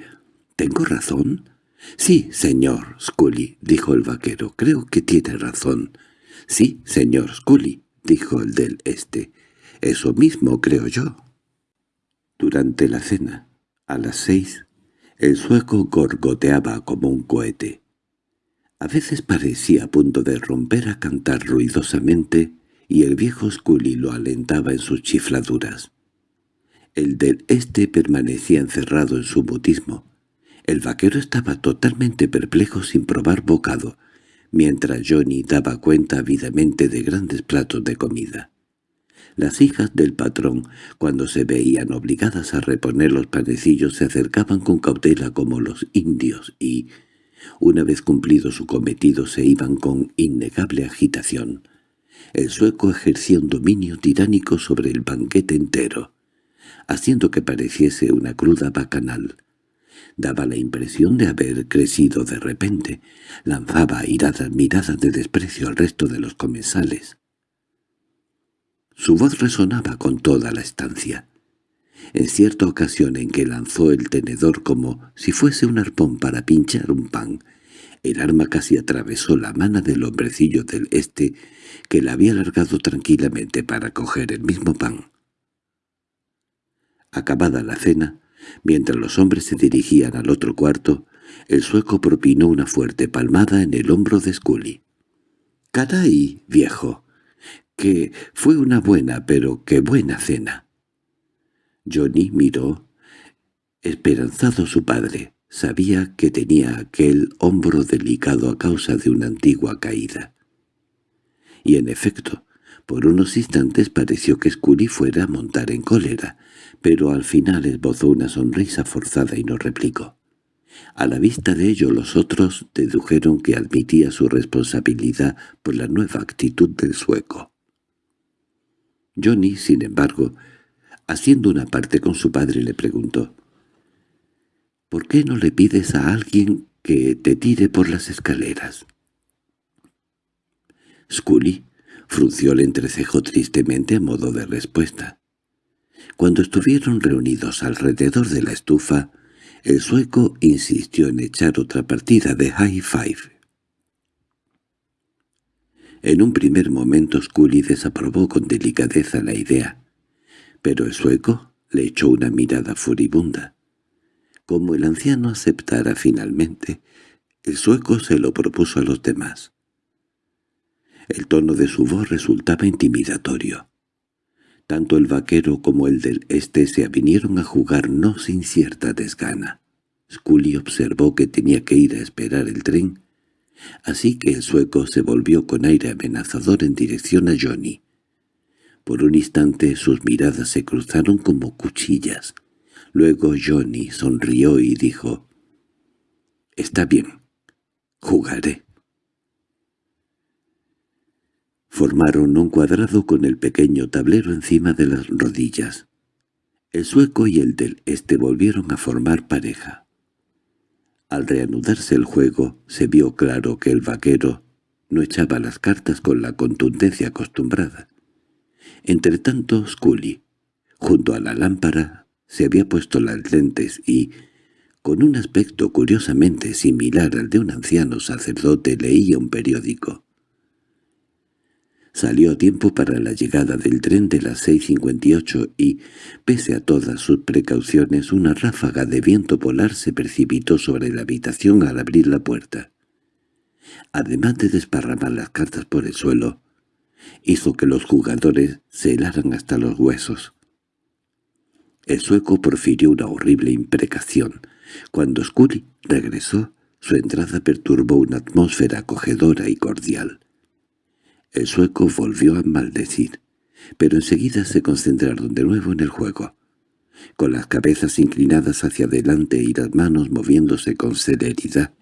¿Tengo razón? —Sí, señor Scully —dijo el vaquero—, creo que tiene razón. —Sí, señor Scully —dijo el del este—, eso mismo creo yo. Durante la cena, a las seis, el sueco gorgoteaba como un cohete. A veces parecía a punto de romper a cantar ruidosamente y el viejo Scully lo alentaba en sus chifladuras. El del este permanecía encerrado en su mutismo. El vaquero estaba totalmente perplejo sin probar bocado, mientras Johnny daba cuenta ávidamente de grandes platos de comida. Las hijas del patrón, cuando se veían obligadas a reponer los panecillos, se acercaban con cautela como los indios y, una vez cumplido su cometido, se iban con innegable agitación. El sueco ejercía un dominio tiránico sobre el banquete entero, haciendo que pareciese una cruda bacanal. Daba la impresión de haber crecido de repente, lanzaba airadas miradas de desprecio al resto de los comensales. Su voz resonaba con toda la estancia. En cierta ocasión en que lanzó el tenedor como si fuese un arpón para pinchar un pan, el arma casi atravesó la mano del hombrecillo del este que la había alargado tranquilamente para coger el mismo pan. Acabada la cena, mientras los hombres se dirigían al otro cuarto, el sueco propinó una fuerte palmada en el hombro de Scully. —¡Caray, viejo! Que fue una buena, pero qué buena cena. Johnny miró, esperanzado su padre. Sabía que tenía aquel hombro delicado a causa de una antigua caída. Y en efecto, por unos instantes pareció que Scully fuera a montar en cólera, pero al final esbozó una sonrisa forzada y no replicó. A la vista de ello los otros dedujeron que admitía su responsabilidad por la nueva actitud del sueco. Johnny, sin embargo, haciendo una parte con su padre, le preguntó, «¿Por qué no le pides a alguien que te tire por las escaleras?» Scully frunció el entrecejo tristemente a modo de respuesta. Cuando estuvieron reunidos alrededor de la estufa, el sueco insistió en echar otra partida de high five. En un primer momento Scully desaprobó con delicadeza la idea, pero el sueco le echó una mirada furibunda. Como el anciano aceptara finalmente, el sueco se lo propuso a los demás. El tono de su voz resultaba intimidatorio. Tanto el vaquero como el del este se vinieron a jugar no sin cierta desgana. Scully observó que tenía que ir a esperar el tren Así que el sueco se volvió con aire amenazador en dirección a Johnny. Por un instante sus miradas se cruzaron como cuchillas. Luego Johnny sonrió y dijo, «Está bien, jugaré». Formaron un cuadrado con el pequeño tablero encima de las rodillas. El sueco y el del este volvieron a formar pareja. Al reanudarse el juego, se vio claro que el vaquero no echaba las cartas con la contundencia acostumbrada. Entretanto, Scully, junto a la lámpara, se había puesto las lentes y, con un aspecto curiosamente similar al de un anciano sacerdote, leía un periódico. Salió a tiempo para la llegada del tren de las 6.58 y, pese a todas sus precauciones, una ráfaga de viento polar se precipitó sobre la habitación al abrir la puerta. Además de desparramar las cartas por el suelo, hizo que los jugadores se helaran hasta los huesos. El sueco profirió una horrible imprecación. Cuando Scully regresó, su entrada perturbó una atmósfera acogedora y cordial. El sueco volvió a maldecir, pero enseguida se concentraron de nuevo en el juego. Con las cabezas inclinadas hacia adelante y las manos moviéndose con celeridad,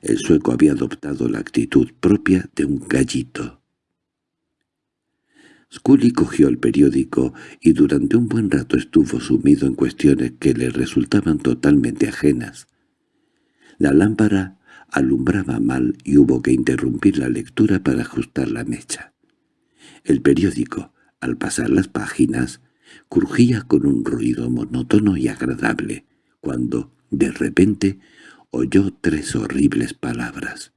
el sueco había adoptado la actitud propia de un gallito. Scully cogió el periódico y durante un buen rato estuvo sumido en cuestiones que le resultaban totalmente ajenas. La lámpara alumbraba mal y hubo que interrumpir la lectura para ajustar la mecha. El periódico, al pasar las páginas, crujía con un ruido monótono y agradable, cuando, De repente oyó tres horribles palabras.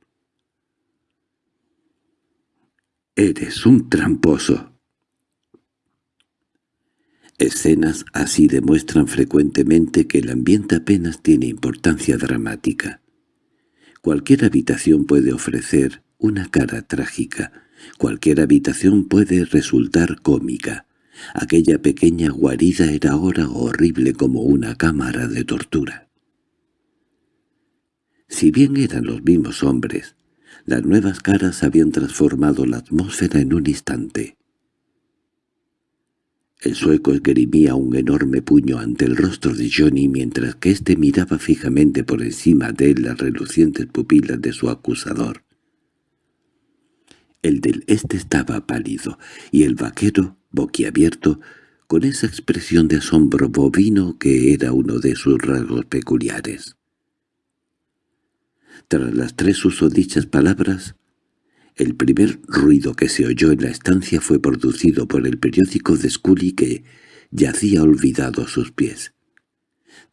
«¡Eres un tramposo!» Escenas así demuestran frecuentemente que el ambiente apenas tiene importancia dramática. Cualquier habitación puede ofrecer una cara trágica, cualquier habitación puede resultar cómica. Aquella pequeña guarida era ahora horrible como una cámara de tortura. Si bien eran los mismos hombres, las nuevas caras habían transformado la atmósfera en un instante. El sueco esgrimía un enorme puño ante el rostro de Johnny mientras que éste miraba fijamente por encima de él las relucientes pupilas de su acusador. El del este estaba pálido, y el vaquero, boquiabierto, con esa expresión de asombro bovino que era uno de sus rasgos peculiares. Tras las tres usodichas palabras, el primer ruido que se oyó en la estancia fue producido por el periódico de Scully que yacía olvidado a sus pies.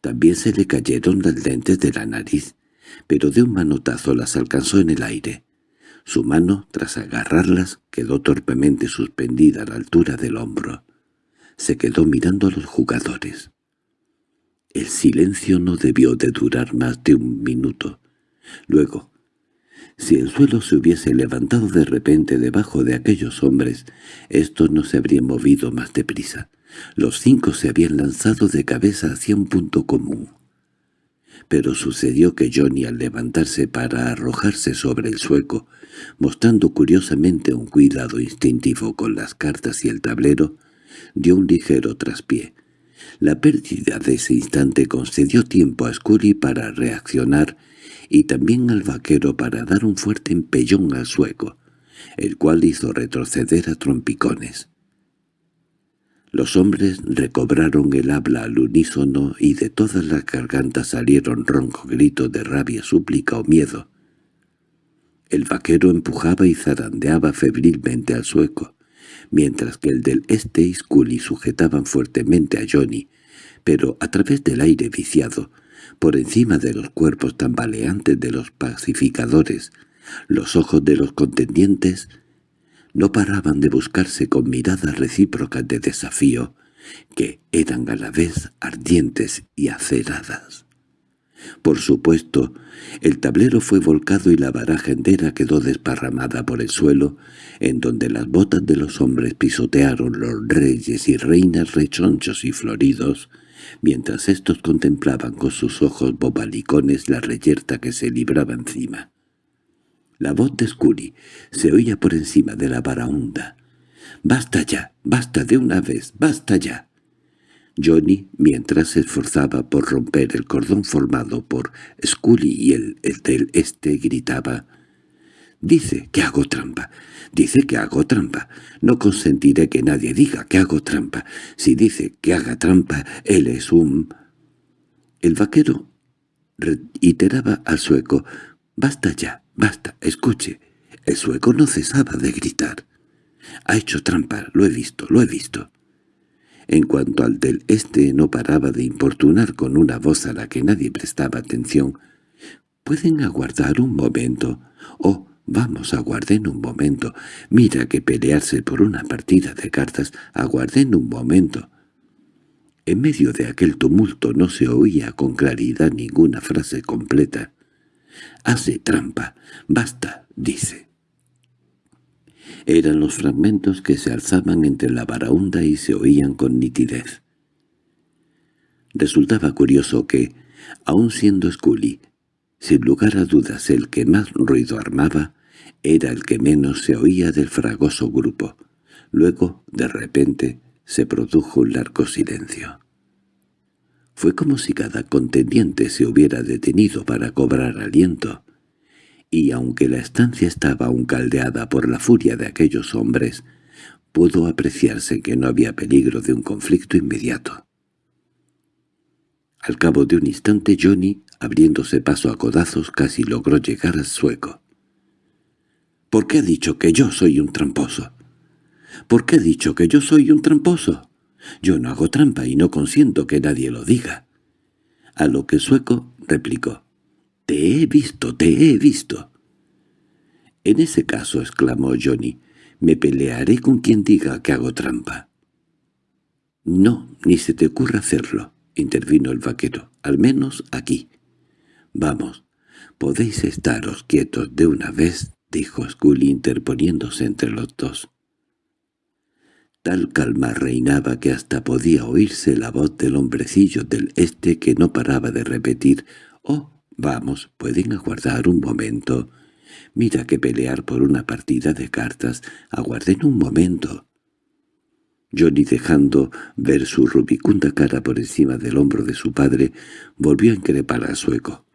También se le cayeron las lentes de la nariz, pero de un manotazo las alcanzó en el aire. Su mano, tras agarrarlas, quedó torpemente suspendida a la altura del hombro. Se quedó mirando a los jugadores. El silencio no debió de durar más de un minuto. Luego, si el suelo se hubiese levantado de repente debajo de aquellos hombres, estos no se habrían movido más deprisa. Los cinco se habían lanzado de cabeza hacia un punto común. Pero sucedió que Johnny al levantarse para arrojarse sobre el sueco, mostrando curiosamente un cuidado instintivo con las cartas y el tablero, dio un ligero traspié. La pérdida de ese instante concedió tiempo a Scully para reaccionar y también al vaquero para dar un fuerte empellón al sueco, el cual hizo retroceder a trompicones. Los hombres recobraron el habla al unísono y de todas las gargantas salieron roncos gritos de rabia, súplica o miedo. El vaquero empujaba y zarandeaba febrilmente al sueco, mientras que el del este y Scully sujetaban fuertemente a Johnny, pero a través del aire viciado, por encima de los cuerpos tambaleantes de los pacificadores, los ojos de los contendientes no paraban de buscarse con miradas recíprocas de desafío, que eran a la vez ardientes y aceradas. Por supuesto, el tablero fue volcado y la baraja entera quedó desparramada por el suelo, en donde las botas de los hombres pisotearon los reyes y reinas rechonchos y floridos, mientras éstos contemplaban con sus ojos bobalicones la reyerta que se libraba encima. La voz de Scully se oía por encima de la baraunda. «¡Basta ya! ¡Basta de una vez! ¡Basta ya!» Johnny, mientras se esforzaba por romper el cordón formado por Scully y el del este, gritaba «Dice que hago trampa. Dice que hago trampa. No consentiré que nadie diga que hago trampa. Si dice que haga trampa, él es un... El vaquero reiteraba al sueco, «Basta ya, basta, escuche». El sueco no cesaba de gritar. «Ha hecho trampa, lo he visto, lo he visto». En cuanto al del este no paraba de importunar con una voz a la que nadie prestaba atención. «¿Pueden aguardar un momento?» «Oh, Vamos, aguarden un momento. Mira que pelearse por una partida de cartas. Aguarden un momento. En medio de aquel tumulto no se oía con claridad ninguna frase completa. «Hace trampa. Basta», dice. Eran los fragmentos que se alzaban entre la baraunda y se oían con nitidez. Resultaba curioso que, aun siendo Scully, sin lugar a dudas el que más ruido armaba, era el que menos se oía del fragoso grupo. Luego, de repente, se produjo un largo silencio. Fue como si cada contendiente se hubiera detenido para cobrar aliento, y aunque la estancia estaba aún caldeada por la furia de aquellos hombres, pudo apreciarse que no había peligro de un conflicto inmediato. Al cabo de un instante Johnny, abriéndose paso a codazos, casi logró llegar al sueco. ¿Por qué ha dicho que yo soy un tramposo? ¿Por qué ha dicho que yo soy un tramposo? Yo no hago trampa y no consiento que nadie lo diga. A lo que Sueco replicó. «Te he visto, te he visto». «En ese caso», exclamó Johnny, «me pelearé con quien diga que hago trampa». «No, ni se te ocurra hacerlo», intervino el vaquero, «al menos aquí». «Vamos, podéis estaros quietos de una vez», dijo Scully interponiéndose entre los dos. Tal calma reinaba que hasta podía oírse la voz del hombrecillo del este que no paraba de repetir «Oh, vamos, pueden aguardar un momento. Mira que pelear por una partida de cartas. Aguarden un momento». Johnny, dejando ver su rubicunda cara por encima del hombro de su padre, volvió a increpar al sueco.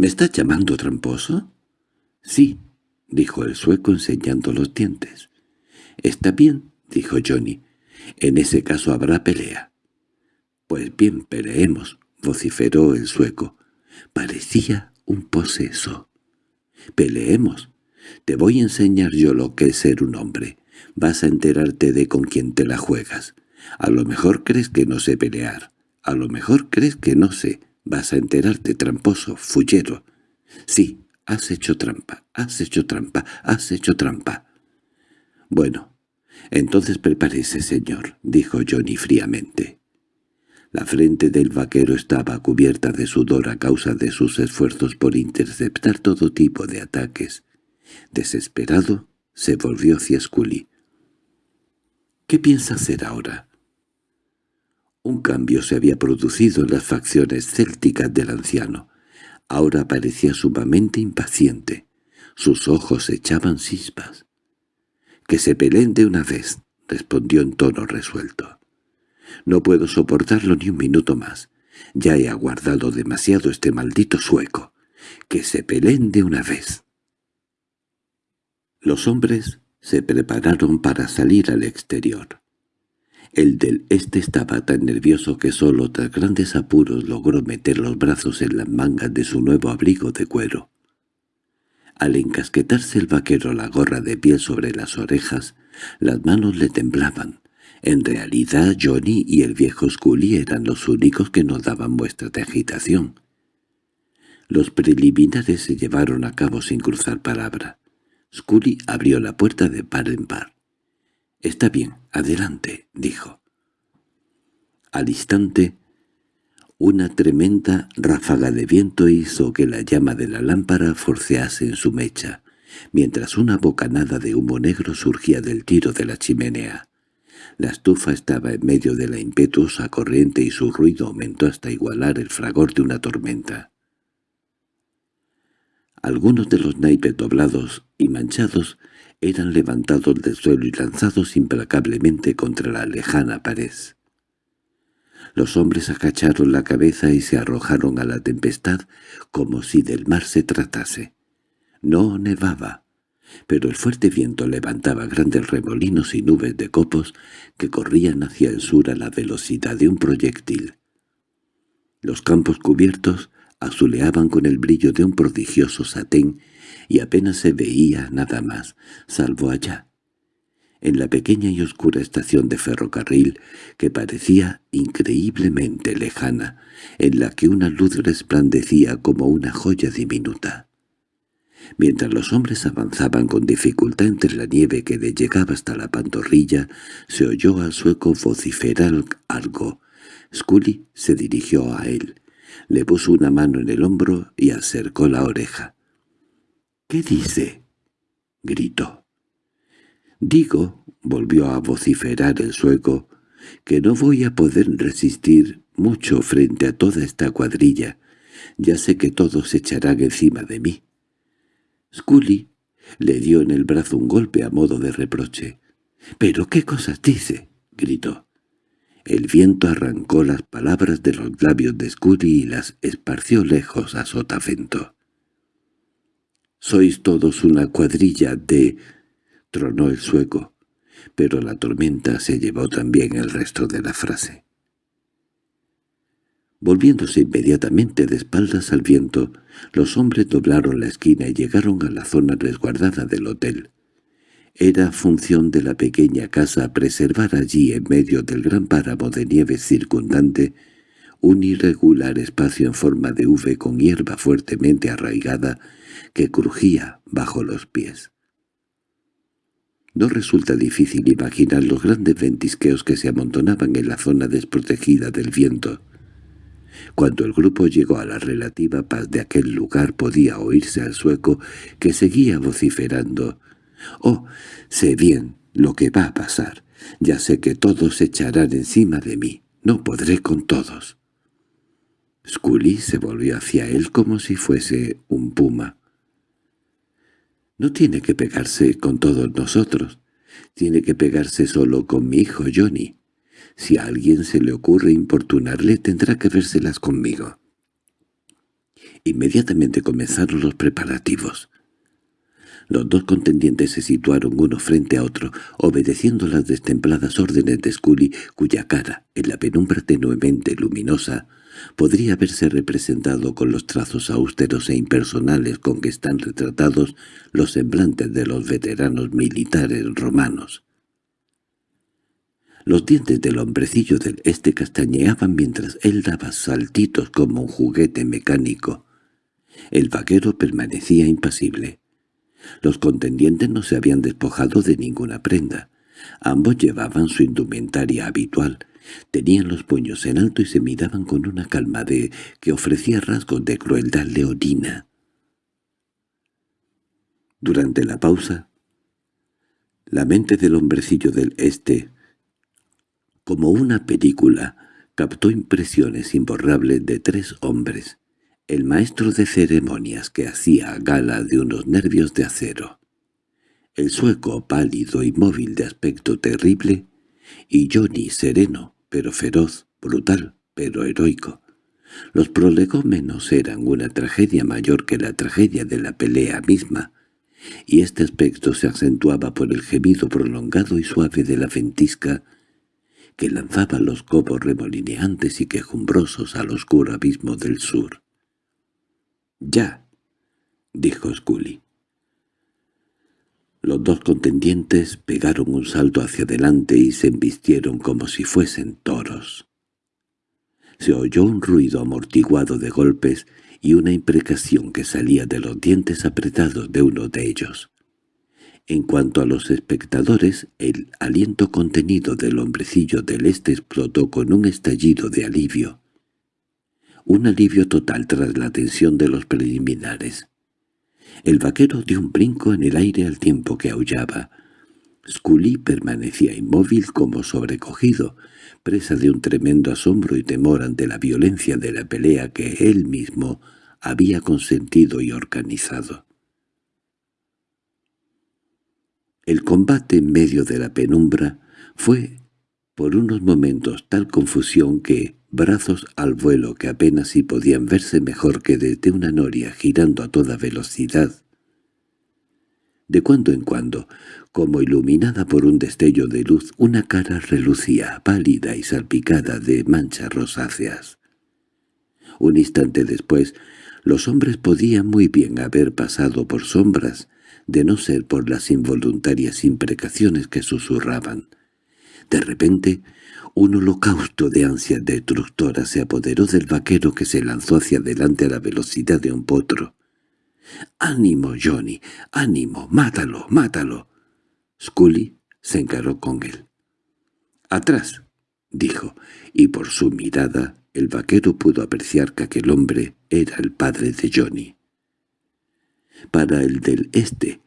—¿Me estás llamando tramposo? —Sí —dijo el sueco enseñando los dientes. —Está bien —dijo Johnny—. En ese caso habrá pelea. —Pues bien, peleemos —vociferó el sueco. Parecía un poseso. —Peleemos. Te voy a enseñar yo lo que es ser un hombre. Vas a enterarte de con quién te la juegas. A lo mejor crees que no sé pelear. A lo mejor crees que no sé. Vas a enterarte, tramposo, fullero. Sí, has hecho trampa, has hecho trampa, has hecho trampa. Bueno, entonces prepárese, señor, dijo Johnny fríamente. La frente del vaquero estaba cubierta de sudor a causa de sus esfuerzos por interceptar todo tipo de ataques. Desesperado, se volvió hacia Scully. —¿Qué piensa hacer ahora? Un cambio se había producido en las facciones célticas del anciano. Ahora parecía sumamente impaciente. Sus ojos echaban chispas. —Que se peleen de una vez —respondió en tono resuelto. —No puedo soportarlo ni un minuto más. Ya he aguardado demasiado este maldito sueco. —Que se peleen de una vez. Los hombres se prepararon para salir al exterior. El del este estaba tan nervioso que solo tras grandes apuros logró meter los brazos en las mangas de su nuevo abrigo de cuero. Al encasquetarse el vaquero la gorra de piel sobre las orejas, las manos le temblaban. En realidad Johnny y el viejo Scully eran los únicos que no daban muestra de agitación. Los preliminares se llevaron a cabo sin cruzar palabra. Scully abrió la puerta de par en par. «Está bien, adelante», dijo. Al instante, una tremenda ráfaga de viento hizo que la llama de la lámpara forcease en su mecha, mientras una bocanada de humo negro surgía del tiro de la chimenea. La estufa estaba en medio de la impetuosa corriente y su ruido aumentó hasta igualar el fragor de una tormenta. Algunos de los naipes doblados y manchados eran levantados del suelo y lanzados implacablemente contra la lejana pared. Los hombres agacharon la cabeza y se arrojaron a la tempestad como si del mar se tratase. No nevaba, pero el fuerte viento levantaba grandes remolinos y nubes de copos que corrían hacia el sur a la velocidad de un proyectil. Los campos cubiertos azuleaban con el brillo de un prodigioso satén y apenas se veía nada más, salvo allá, en la pequeña y oscura estación de ferrocarril que parecía increíblemente lejana, en la que una luz resplandecía como una joya diminuta. Mientras los hombres avanzaban con dificultad entre la nieve que le llegaba hasta la pantorrilla, se oyó al sueco vociferar algo. Scully se dirigió a él. Le puso una mano en el hombro y acercó la oreja. —¿Qué dice? —gritó. —Digo —volvió a vociferar el sueco— que no voy a poder resistir mucho frente a toda esta cuadrilla. Ya sé que todos se echarán encima de mí. Scully le dio en el brazo un golpe a modo de reproche. —¿Pero qué cosas dice? —gritó. El viento arrancó las palabras de los labios de Scully y las esparció lejos a Sotavento. «Sois todos una cuadrilla de...» tronó el sueco, pero la tormenta se llevó también el resto de la frase. Volviéndose inmediatamente de espaldas al viento, los hombres doblaron la esquina y llegaron a la zona resguardada del hotel. Era función de la pequeña casa preservar allí, en medio del gran páramo de nieve circundante, un irregular espacio en forma de V con hierba fuertemente arraigada que crujía bajo los pies. No resulta difícil imaginar los grandes ventisqueos que se amontonaban en la zona desprotegida del viento. Cuando el grupo llegó a la relativa paz de aquel lugar podía oírse al sueco que seguía vociferando. «Oh, sé bien lo que va a pasar. Ya sé que todos se echarán encima de mí. No podré con todos». Scully se volvió hacia él como si fuese un puma. No tiene que pegarse con todos nosotros. Tiene que pegarse solo con mi hijo Johnny. Si a alguien se le ocurre importunarle, tendrá que vérselas conmigo. Inmediatamente comenzaron los preparativos. Los dos contendientes se situaron uno frente a otro, obedeciendo las destempladas órdenes de Scully, cuya cara, en la penumbra tenuemente luminosa, podría verse representado con los trazos austeros e impersonales con que están retratados los semblantes de los veteranos militares romanos. Los dientes del hombrecillo del este castañeaban mientras él daba saltitos como un juguete mecánico. El vaquero permanecía impasible. Los contendientes no se habían despojado de ninguna prenda. Ambos llevaban su indumentaria habitual, Tenían los puños en alto y se miraban con una calma de que ofrecía rasgos de crueldad leonina. Durante la pausa, la mente del hombrecillo del este, como una película, captó impresiones imborrables de tres hombres, el maestro de ceremonias que hacía gala de unos nervios de acero, el sueco pálido y móvil de aspecto terrible, y Johnny sereno, pero feroz, brutal, pero heroico. Los prolegómenos eran una tragedia mayor que la tragedia de la pelea misma, y este aspecto se acentuaba por el gemido prolongado y suave de la ventisca que lanzaba los cobos remolineantes y quejumbrosos al oscuro abismo del sur. —¡Ya! —dijo Scully. Los dos contendientes pegaron un salto hacia adelante y se embistieron como si fuesen toros. Se oyó un ruido amortiguado de golpes y una imprecación que salía de los dientes apretados de uno de ellos. En cuanto a los espectadores, el aliento contenido del hombrecillo del este explotó con un estallido de alivio. Un alivio total tras la tensión de los preliminares. El vaquero dio un brinco en el aire al tiempo que aullaba. Scully permanecía inmóvil como sobrecogido, presa de un tremendo asombro y temor ante la violencia de la pelea que él mismo había consentido y organizado. El combate en medio de la penumbra fue por unos momentos tal confusión que, brazos al vuelo que apenas si podían verse mejor que desde una noria girando a toda velocidad. De cuando en cuando, como iluminada por un destello de luz, una cara relucía, pálida y salpicada de manchas rosáceas. Un instante después, los hombres podían muy bien haber pasado por sombras, de no ser por las involuntarias imprecaciones que susurraban. De repente, un holocausto de ansias destructoras se apoderó del vaquero que se lanzó hacia adelante a la velocidad de un potro. —¡Ánimo, Johnny! ¡Ánimo! ¡Mátalo! ¡Mátalo! Scully se encaró con él. —¡Atrás! —dijo, y por su mirada el vaquero pudo apreciar que aquel hombre era el padre de Johnny. Para el del este,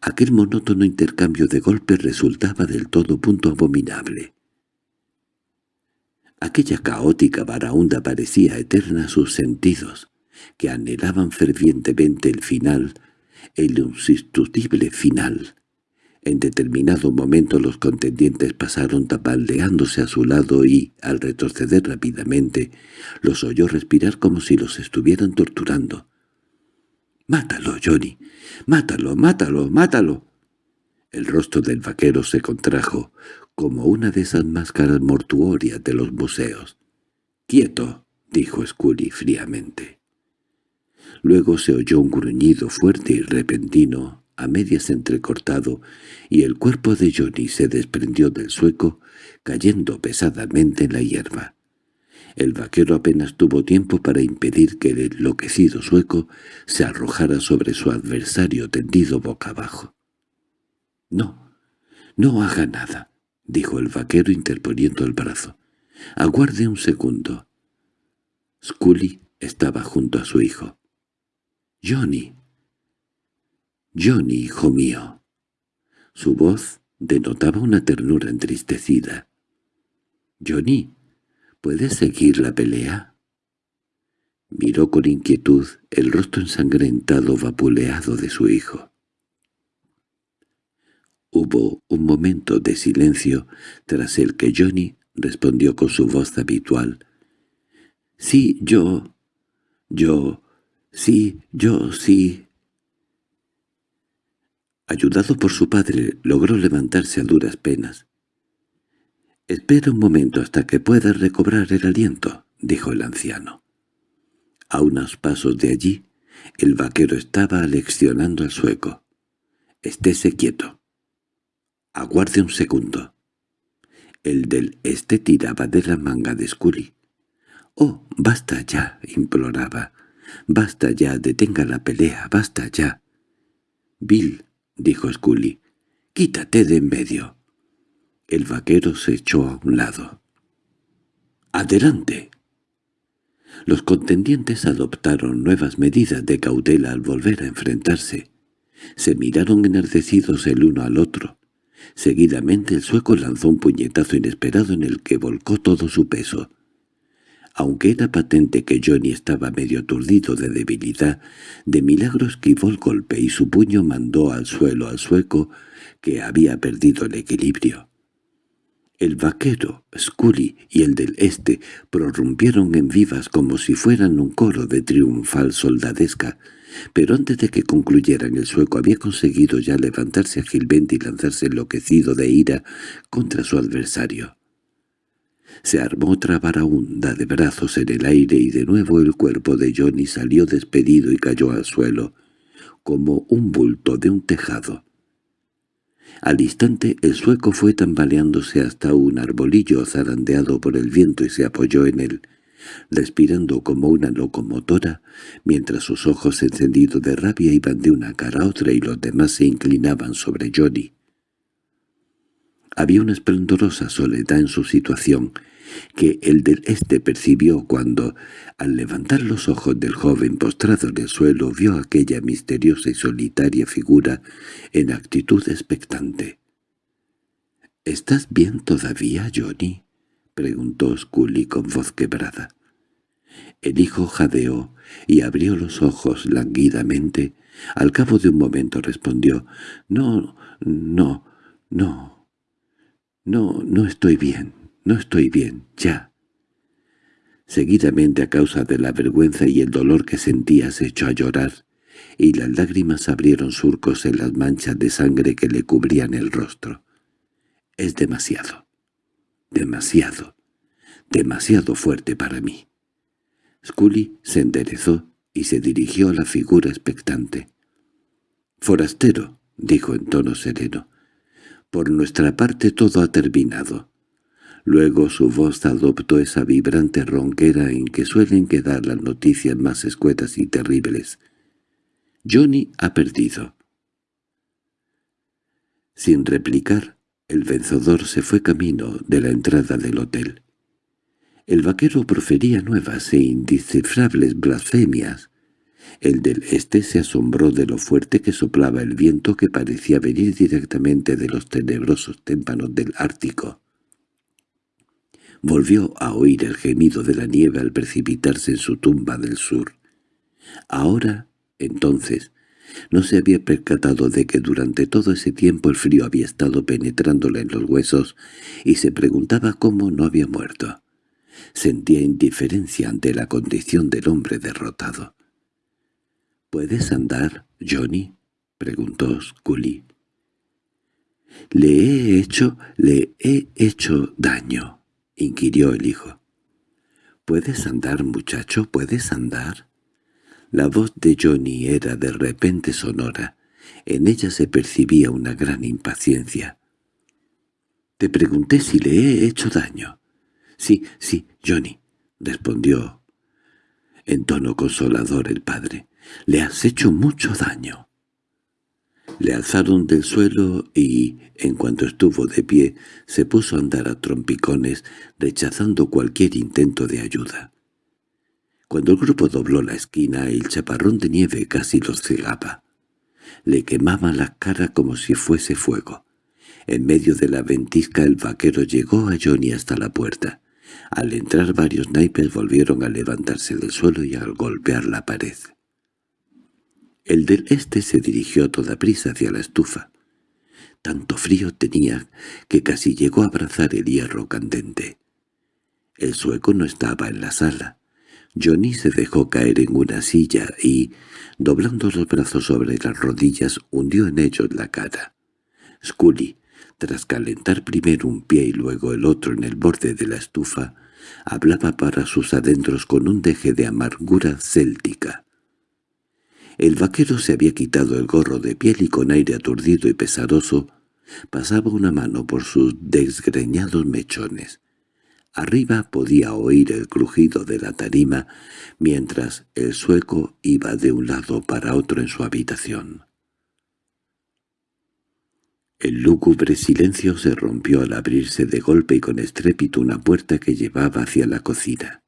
aquel monótono intercambio de golpes resultaba del todo punto abominable. Aquella caótica varaunda parecía eterna a sus sentidos, que anhelaban fervientemente el final, el insustituible final. En determinado momento los contendientes pasaron tapaldeándose a su lado y, al retroceder rápidamente, los oyó respirar como si los estuvieran torturando. —¡Mátalo, Johnny! ¡Mátalo, mátalo, mátalo! El rostro del vaquero se contrajo, como una de esas máscaras mortuorias de los museos. —¡Quieto! —dijo Scully fríamente. Luego se oyó un gruñido fuerte y repentino, a medias entrecortado, y el cuerpo de Johnny se desprendió del sueco, cayendo pesadamente en la hierba. El vaquero apenas tuvo tiempo para impedir que el enloquecido sueco se arrojara sobre su adversario tendido boca abajo. —No, no haga nada —dijo el vaquero interponiendo el brazo. —Aguarde un segundo. Scully estaba junto a su hijo. —Johnny. —Johnny, hijo mío. Su voz denotaba una ternura entristecida. —Johnny, ¿puedes seguir la pelea? Miró con inquietud el rostro ensangrentado vapuleado de su hijo. Hubo un momento de silencio tras el que Johnny respondió con su voz habitual. «Sí, yo... yo... sí, yo sí...» Ayudado por su padre, logró levantarse a duras penas. «Espera un momento hasta que pueda recobrar el aliento», dijo el anciano. A unos pasos de allí, el vaquero estaba aleccionando al sueco. «Estése quieto. Aguarde un segundo». El del este tiraba de la manga de Scully. «Oh, basta ya», imploraba. «Basta ya, detenga la pelea, basta ya». «Bill», dijo Scully, «quítate de en medio». El vaquero se echó a un lado. «¡Adelante!» Los contendientes adoptaron nuevas medidas de cautela al volver a enfrentarse. Se miraron enardecidos el uno al otro. Seguidamente el sueco lanzó un puñetazo inesperado en el que volcó todo su peso. Aunque era patente que Johnny estaba medio aturdido de debilidad, de milagro esquivó el golpe y su puño mandó al suelo al sueco, que había perdido el equilibrio. El vaquero, Scully y el del este prorrumpieron en vivas como si fueran un coro de triunfal soldadesca, pero antes de que concluyeran el sueco había conseguido ya levantarse ágilmente y lanzarse enloquecido de ira contra su adversario. Se armó otra hunda de brazos en el aire y de nuevo el cuerpo de Johnny salió despedido y cayó al suelo, como un bulto de un tejado. Al instante el sueco fue tambaleándose hasta un arbolillo zarandeado por el viento y se apoyó en él, respirando como una locomotora, mientras sus ojos encendidos de rabia iban de una cara a otra y los demás se inclinaban sobre Johnny. Había una esplendorosa soledad en su situación, que el del este percibió cuando, al levantar los ojos del joven postrado en el suelo, vio aquella misteriosa y solitaria figura en actitud expectante. —¿Estás bien todavía, Johnny? —preguntó Scully con voz quebrada. El hijo jadeó y abrió los ojos languidamente. Al cabo de un momento respondió, «No, no, no, no, no estoy bien». No estoy bien, ya. Seguidamente a causa de la vergüenza y el dolor que sentía se echó a llorar, y las lágrimas abrieron surcos en las manchas de sangre que le cubrían el rostro. Es demasiado, demasiado, demasiado fuerte para mí. Scully se enderezó y se dirigió a la figura expectante. «Forastero», dijo en tono sereno, «por nuestra parte todo ha terminado. Luego su voz adoptó esa vibrante ronquera en que suelen quedar las noticias más escuetas y terribles. Johnny ha perdido. Sin replicar, el vencedor se fue camino de la entrada del hotel. El vaquero profería nuevas e indescifrables blasfemias. El del este se asombró de lo fuerte que soplaba el viento que parecía venir directamente de los tenebrosos témpanos del Ártico. Volvió a oír el gemido de la nieve al precipitarse en su tumba del sur. Ahora, entonces, no se había percatado de que durante todo ese tiempo el frío había estado penetrándole en los huesos y se preguntaba cómo no había muerto. Sentía indiferencia ante la condición del hombre derrotado. —¿Puedes andar, Johnny? —preguntó Scully. —Le he hecho, le he hecho daño —inquirió el hijo. —¿Puedes andar, muchacho? ¿Puedes andar? La voz de Johnny era de repente sonora. En ella se percibía una gran impaciencia. —Te pregunté si le he hecho daño. —Sí, sí, Johnny respondió en tono consolador el padre. «Le has hecho mucho daño». Le alzaron del suelo y, en cuanto estuvo de pie, se puso a andar a trompicones, rechazando cualquier intento de ayuda. Cuando el grupo dobló la esquina, el chaparrón de nieve casi los cegaba. Le quemaba la cara como si fuese fuego. En medio de la ventisca el vaquero llegó a Johnny hasta la puerta. Al entrar varios naipes volvieron a levantarse del suelo y a golpear la pared. El del este se dirigió a toda prisa hacia la estufa. Tanto frío tenía que casi llegó a abrazar el hierro candente. El sueco no estaba en la sala. Johnny se dejó caer en una silla y, doblando los brazos sobre las rodillas, hundió en ellos la cara. Scully, tras calentar primero un pie y luego el otro en el borde de la estufa, hablaba para sus adentros con un deje de amargura céltica. El vaquero se había quitado el gorro de piel y con aire aturdido y pesaroso pasaba una mano por sus desgreñados mechones. Arriba podía oír el crujido de la tarima mientras el sueco iba de un lado para otro en su habitación. El lúgubre silencio se rompió al abrirse de golpe y con estrépito una puerta que llevaba hacia la cocina.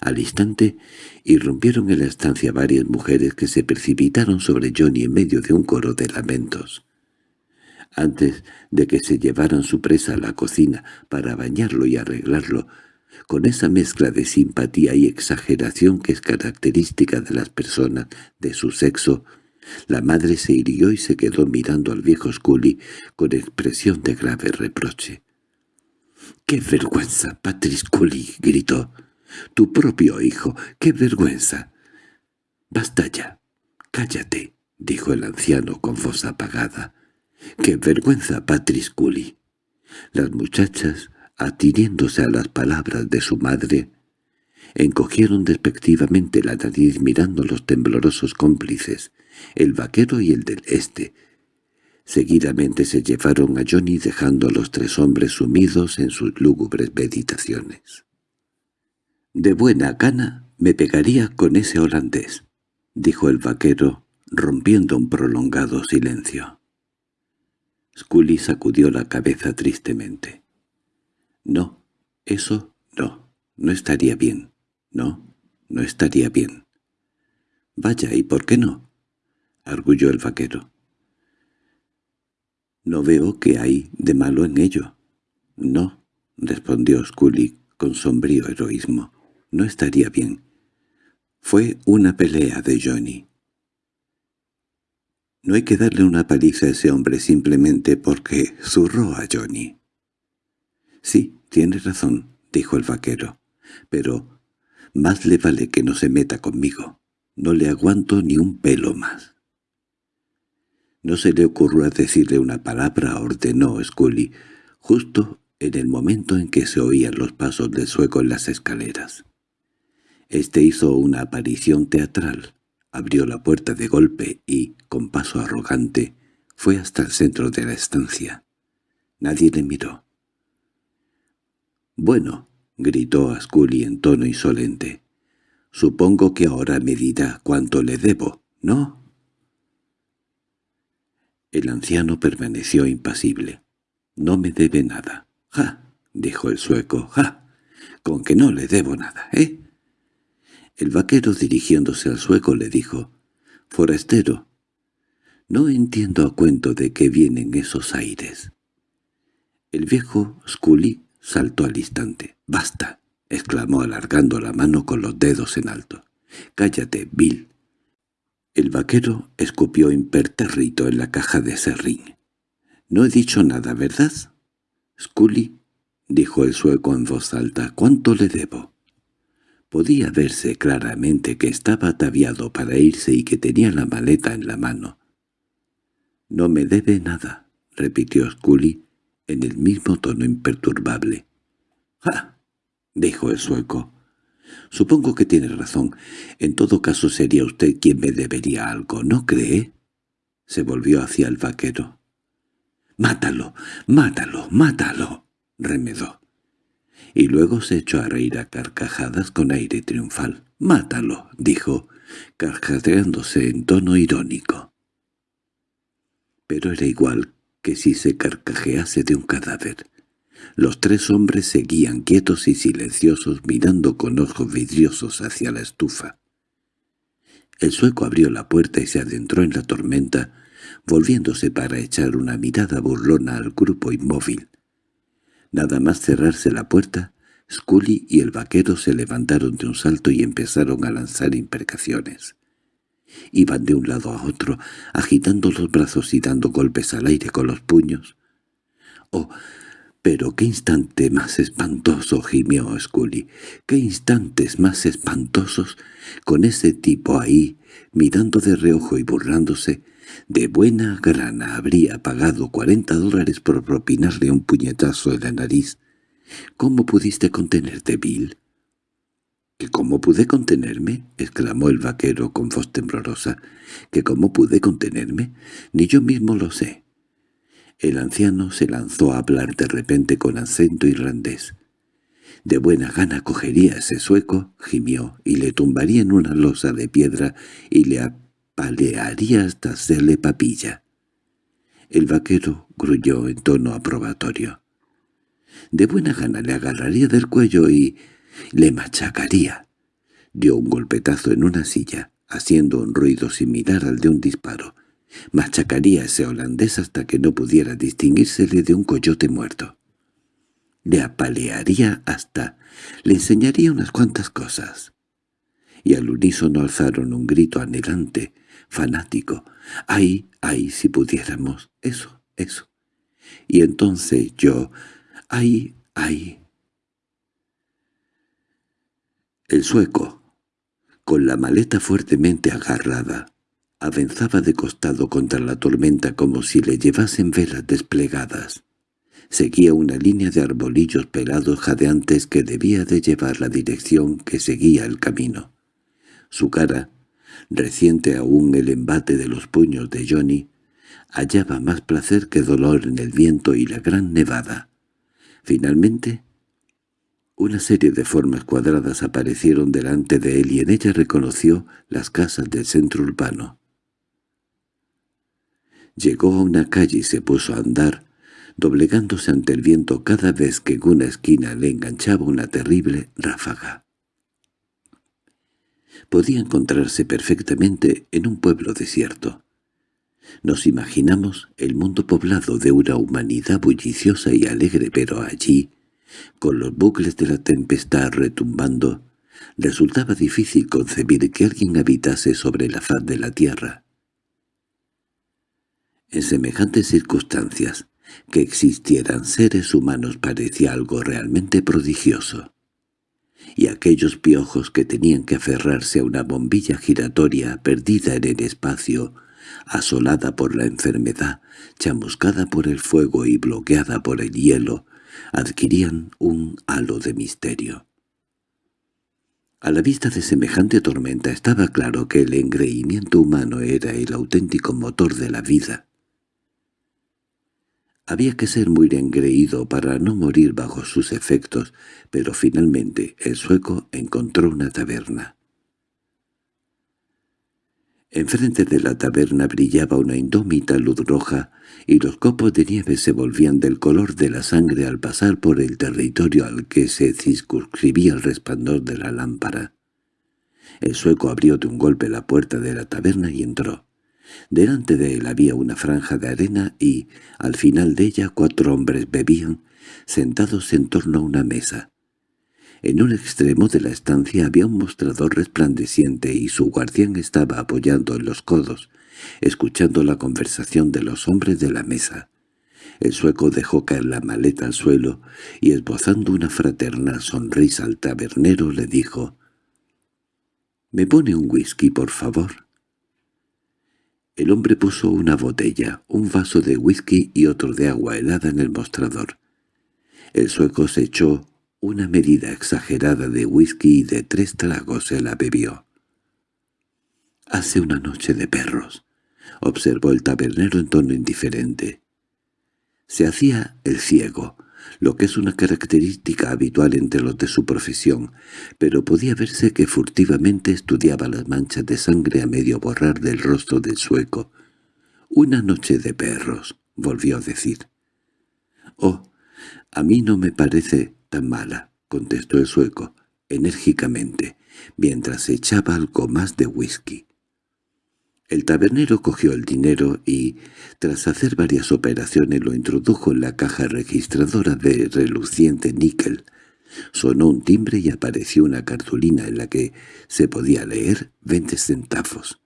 Al instante irrumpieron en la estancia varias mujeres que se precipitaron sobre Johnny en medio de un coro de lamentos. Antes de que se llevaran su presa a la cocina para bañarlo y arreglarlo, con esa mezcla de simpatía y exageración que es característica de las personas de su sexo, la madre se hirió y se quedó mirando al viejo Scully con expresión de grave reproche. —¡Qué vergüenza, Patrick Scully! —gritó. Tu propio hijo. ¡Qué vergüenza! —Basta ya. Cállate —dijo el anciano con voz apagada. —¡Qué vergüenza, Patrisculi! Las muchachas, atiriéndose a las palabras de su madre, encogieron despectivamente la nariz mirando los temblorosos cómplices, el vaquero y el del este. Seguidamente se llevaron a Johnny dejando a los tres hombres sumidos en sus lúgubres meditaciones. —De buena gana me pegaría con ese holandés —dijo el vaquero, rompiendo un prolongado silencio. Scully sacudió la cabeza tristemente. —No, eso no, no estaría bien. No, no estaría bien. —Vaya, ¿y por qué no? —arguyó el vaquero. —No veo qué hay de malo en ello. —No —respondió Scully con sombrío heroísmo no estaría bien. Fue una pelea de Johnny. No hay que darle una paliza a ese hombre simplemente porque zurró a Johnny. —Sí, tiene razón —dijo el vaquero—, pero más le vale que no se meta conmigo. No le aguanto ni un pelo más. No se le ocurrió decirle una palabra, ordenó Scully, justo en el momento en que se oían los pasos del sueco en las escaleras. Este hizo una aparición teatral, abrió la puerta de golpe y, con paso arrogante, fue hasta el centro de la estancia. Nadie le miró. «Bueno», gritó a Scully en tono insolente, «supongo que ahora me dirá cuánto le debo, ¿no?» El anciano permaneció impasible. «No me debe nada». «Ja», dijo el sueco, «ja, con que no le debo nada, ¿eh?» El vaquero dirigiéndose al sueco le dijo, «Forastero, no entiendo a cuento de qué vienen esos aires». El viejo Scully saltó al instante. «¡Basta!» exclamó alargando la mano con los dedos en alto. «Cállate, Bill». El vaquero escupió impertérrito en la caja de serrín. «No he dicho nada, ¿verdad?» «Scully», dijo el sueco en voz alta, «¿cuánto le debo?» Podía verse claramente que estaba ataviado para irse y que tenía la maleta en la mano. «No me debe nada», repitió Scully en el mismo tono imperturbable. «¡Ja!» dijo el sueco. «Supongo que tiene razón. En todo caso sería usted quien me debería algo, ¿no cree?» Se volvió hacia el vaquero. «¡Mátalo! ¡Mátalo! ¡Mátalo!» remedó y luego se echó a reír a carcajadas con aire triunfal. «¡Mátalo!» dijo, carcajeándose en tono irónico. Pero era igual que si se carcajease de un cadáver. Los tres hombres seguían quietos y silenciosos mirando con ojos vidriosos hacia la estufa. El sueco abrió la puerta y se adentró en la tormenta, volviéndose para echar una mirada burlona al grupo inmóvil. Nada más cerrarse la puerta, Scully y el vaquero se levantaron de un salto y empezaron a lanzar imprecaciones. Iban de un lado a otro, agitando los brazos y dando golpes al aire con los puños. —¡Oh, pero qué instante más espantoso! —gimió Scully. —¡Qué instantes más espantosos! Con ese tipo ahí, mirando de reojo y burlándose, de buena grana habría pagado cuarenta dólares por propinarle un puñetazo en la nariz. —¿Cómo pudiste contenerte, Bill? —¿Que cómo pude contenerme? —exclamó el vaquero con voz temblorosa. —¿Que cómo pude contenerme? Ni yo mismo lo sé. El anciano se lanzó a hablar de repente con acento irlandés. De buena gana cogería ese sueco, gimió, y le tumbaría en una losa de piedra y le palearía hasta hacerle papilla. El vaquero gruñó en tono aprobatorio. De buena gana le agarraría del cuello y le machacaría. Dio un golpetazo en una silla, haciendo un ruido similar al de un disparo. Machacaría a ese holandés hasta que no pudiera distinguírsele de un coyote muerto. Le apalearía hasta... le enseñaría unas cuantas cosas. Y al unísono alzaron un grito anhelante, fanático. ¡Ay, ay, si pudiéramos! Eso, eso. Y entonces yo... ¡Ay, ay! El sueco, con la maleta fuertemente agarrada, avanzaba de costado contra la tormenta como si le llevasen velas desplegadas. Seguía una línea de arbolillos pelados jadeantes que debía de llevar la dirección que seguía el camino. Su cara, reciente aún el embate de los puños de Johnny, hallaba más placer que dolor en el viento y la gran nevada. Finalmente, una serie de formas cuadradas aparecieron delante de él y en ella reconoció las casas del centro urbano. Llegó a una calle y se puso a andar, doblegándose ante el viento cada vez que en una esquina le enganchaba una terrible ráfaga podía encontrarse perfectamente en un pueblo desierto. Nos imaginamos el mundo poblado de una humanidad bulliciosa y alegre, pero allí, con los bucles de la tempestad retumbando, resultaba difícil concebir que alguien habitase sobre la faz de la tierra. En semejantes circunstancias, que existieran seres humanos parecía algo realmente prodigioso y aquellos piojos que tenían que aferrarse a una bombilla giratoria perdida en el espacio, asolada por la enfermedad, chamuscada por el fuego y bloqueada por el hielo, adquirían un halo de misterio. A la vista de semejante tormenta estaba claro que el engreimiento humano era el auténtico motor de la vida, había que ser muy engreído para no morir bajo sus efectos, pero finalmente el sueco encontró una taberna. Enfrente de la taberna brillaba una indómita luz roja, y los copos de nieve se volvían del color de la sangre al pasar por el territorio al que se circunscribía el resplandor de la lámpara. El sueco abrió de un golpe la puerta de la taberna y entró. Delante de él había una franja de arena y, al final de ella, cuatro hombres bebían, sentados en torno a una mesa. En un extremo de la estancia había un mostrador resplandeciente y su guardián estaba apoyando en los codos, escuchando la conversación de los hombres de la mesa. El sueco dejó caer la maleta al suelo y, esbozando una fraternal sonrisa al tabernero, le dijo «¿Me pone un whisky, por favor?» El hombre puso una botella, un vaso de whisky y otro de agua helada en el mostrador. El sueco se echó una medida exagerada de whisky y de tres tragos se la bebió. «Hace una noche de perros», observó el tabernero en tono indiferente. Se hacía el ciego, lo que es una característica habitual entre los de su profesión, pero podía verse que furtivamente estudiaba las manchas de sangre a medio borrar del rostro del sueco. «Una noche de perros», volvió a decir. «Oh, a mí no me parece tan mala», contestó el sueco, enérgicamente, mientras echaba algo más de whisky. El tabernero cogió el dinero y, tras hacer varias operaciones, lo introdujo en la caja registradora de reluciente níquel. Sonó un timbre y apareció una cartulina en la que se podía leer veinte centavos.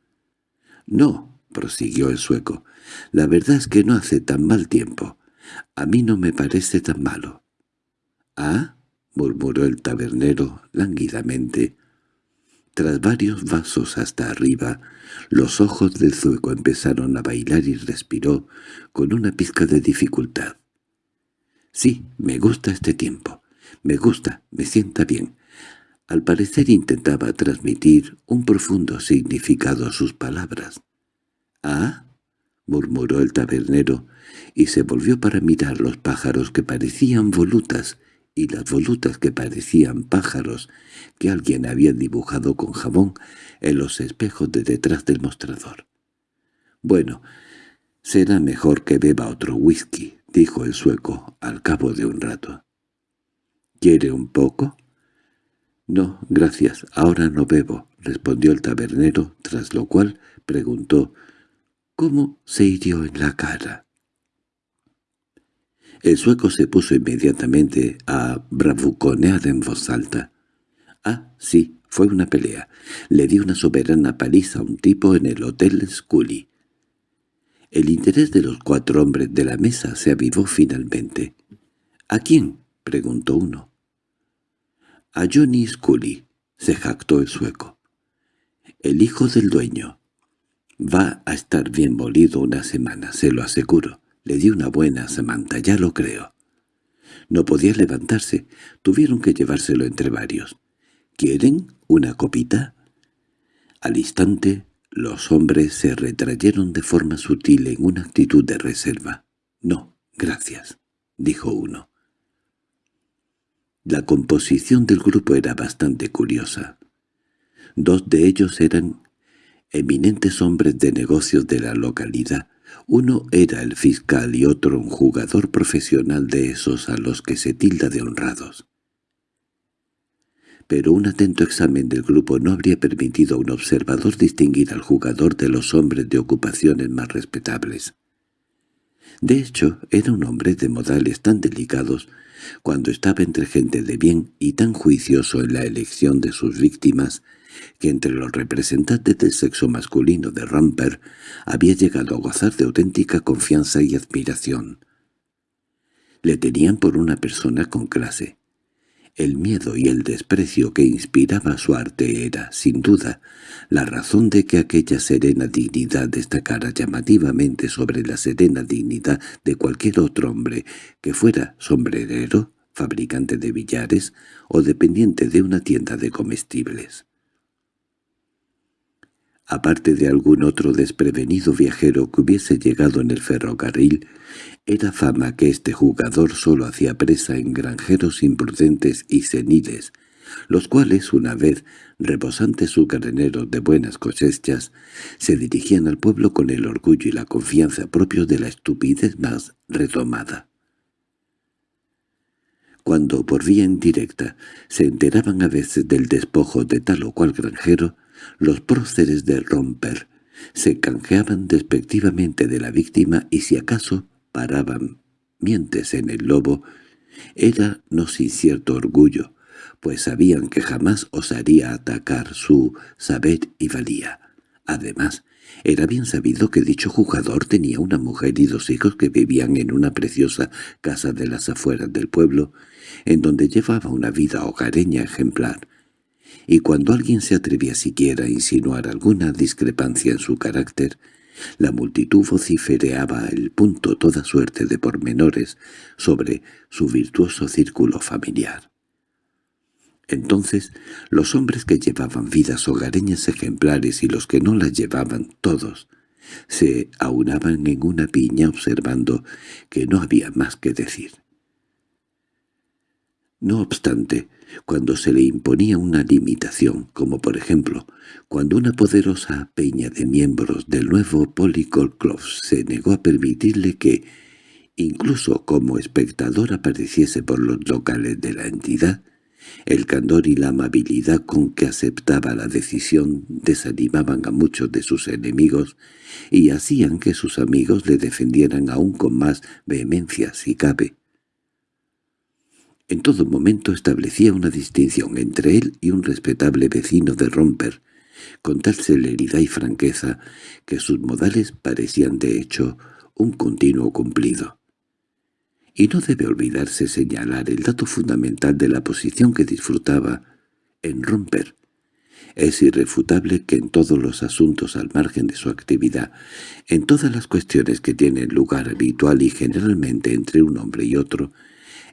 «No», prosiguió el sueco, «la verdad es que no hace tan mal tiempo. A mí no me parece tan malo». «¿Ah?» murmuró el tabernero lánguidamente. Tras varios vasos hasta arriba, los ojos del zueco empezaron a bailar y respiró con una pizca de dificultad. «Sí, me gusta este tiempo. Me gusta, me sienta bien». Al parecer intentaba transmitir un profundo significado a sus palabras. «¿Ah?» murmuró el tabernero, y se volvió para mirar los pájaros que parecían volutas y las volutas que parecían pájaros que alguien había dibujado con jabón en los espejos de detrás del mostrador. «Bueno, será mejor que beba otro whisky», dijo el sueco al cabo de un rato. «¿Quiere un poco?» «No, gracias, ahora no bebo», respondió el tabernero, tras lo cual preguntó «¿Cómo se hirió en la cara?» El sueco se puso inmediatamente a bravuconear en voz alta. «Ah, sí, fue una pelea. Le di una soberana paliza a un tipo en el Hotel Scully». El interés de los cuatro hombres de la mesa se avivó finalmente. «¿A quién?» preguntó uno. «A Johnny Scully», se jactó el sueco. «El hijo del dueño. Va a estar bien molido una semana, se lo aseguro. Le di una buena samanta, ya lo creo. No podía levantarse, tuvieron que llevárselo entre varios. —¿Quieren una copita? Al instante, los hombres se retrayeron de forma sutil en una actitud de reserva. —No, gracias —dijo uno. La composición del grupo era bastante curiosa. Dos de ellos eran eminentes hombres de negocios de la localidad, uno era el fiscal y otro un jugador profesional de esos a los que se tilda de honrados. Pero un atento examen del grupo no habría permitido a un observador distinguir al jugador de los hombres de ocupaciones más respetables. De hecho, era un hombre de modales tan delicados cuando estaba entre gente de bien y tan juicioso en la elección de sus víctimas que entre los representantes del sexo masculino de Ramper había llegado a gozar de auténtica confianza y admiración. Le tenían por una persona con clase. El miedo y el desprecio que inspiraba su arte era, sin duda, la razón de que aquella serena dignidad destacara llamativamente sobre la serena dignidad de cualquier otro hombre que fuera sombrerero, fabricante de billares o dependiente de una tienda de comestibles. Aparte de algún otro desprevenido viajero que hubiese llegado en el ferrocarril, era fama que este jugador solo hacía presa en granjeros imprudentes y seniles, los cuales, una vez rebosantes su graneros de buenas cosechas, se dirigían al pueblo con el orgullo y la confianza propios de la estupidez más redomada. Cuando por vía indirecta se enteraban a veces del despojo de tal o cual granjero, los próceres de romper se canjeaban despectivamente de la víctima y si acaso paraban mientes en el lobo, era no sin cierto orgullo, pues sabían que jamás osaría atacar su saber y valía. Además, era bien sabido que dicho jugador tenía una mujer y dos hijos que vivían en una preciosa casa de las afueras del pueblo, en donde llevaba una vida hogareña ejemplar, y cuando alguien se atrevía siquiera a insinuar alguna discrepancia en su carácter, la multitud vocifereaba el punto toda suerte de pormenores sobre su virtuoso círculo familiar. Entonces, los hombres que llevaban vidas hogareñas ejemplares y los que no las llevaban, todos, se aunaban en una piña observando que no había más que decir. No obstante, cuando se le imponía una limitación, como por ejemplo, cuando una poderosa peña de miembros del nuevo Polycol Club se negó a permitirle que, incluso como espectador apareciese por los locales de la entidad, el candor y la amabilidad con que aceptaba la decisión desanimaban a muchos de sus enemigos y hacían que sus amigos le defendieran aún con más vehemencia si cabe. En todo momento establecía una distinción entre él y un respetable vecino de Romper, con tal celeridad y franqueza que sus modales parecían de hecho un continuo cumplido. Y no debe olvidarse señalar el dato fundamental de la posición que disfrutaba en Romper. Es irrefutable que en todos los asuntos al margen de su actividad, en todas las cuestiones que tienen lugar habitual y generalmente entre un hombre y otro,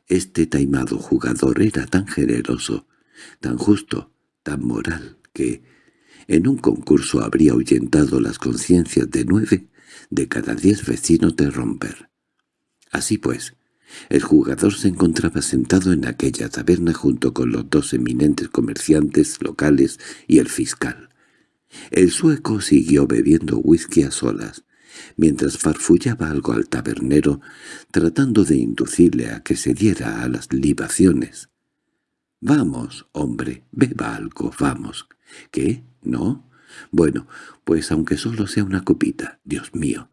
este taimado jugador era tan generoso, tan justo, tan moral, que en un concurso habría ahuyentado las conciencias de nueve de cada diez vecinos de Romper. Así pues, el jugador se encontraba sentado en aquella taberna junto con los dos eminentes comerciantes locales y el fiscal. El sueco siguió bebiendo whisky a solas, mientras farfullaba algo al tabernero, tratando de inducirle a que se diera a las libaciones. «Vamos, hombre, beba algo, vamos». «¿Qué? ¿No? Bueno, pues aunque solo sea una copita, Dios mío.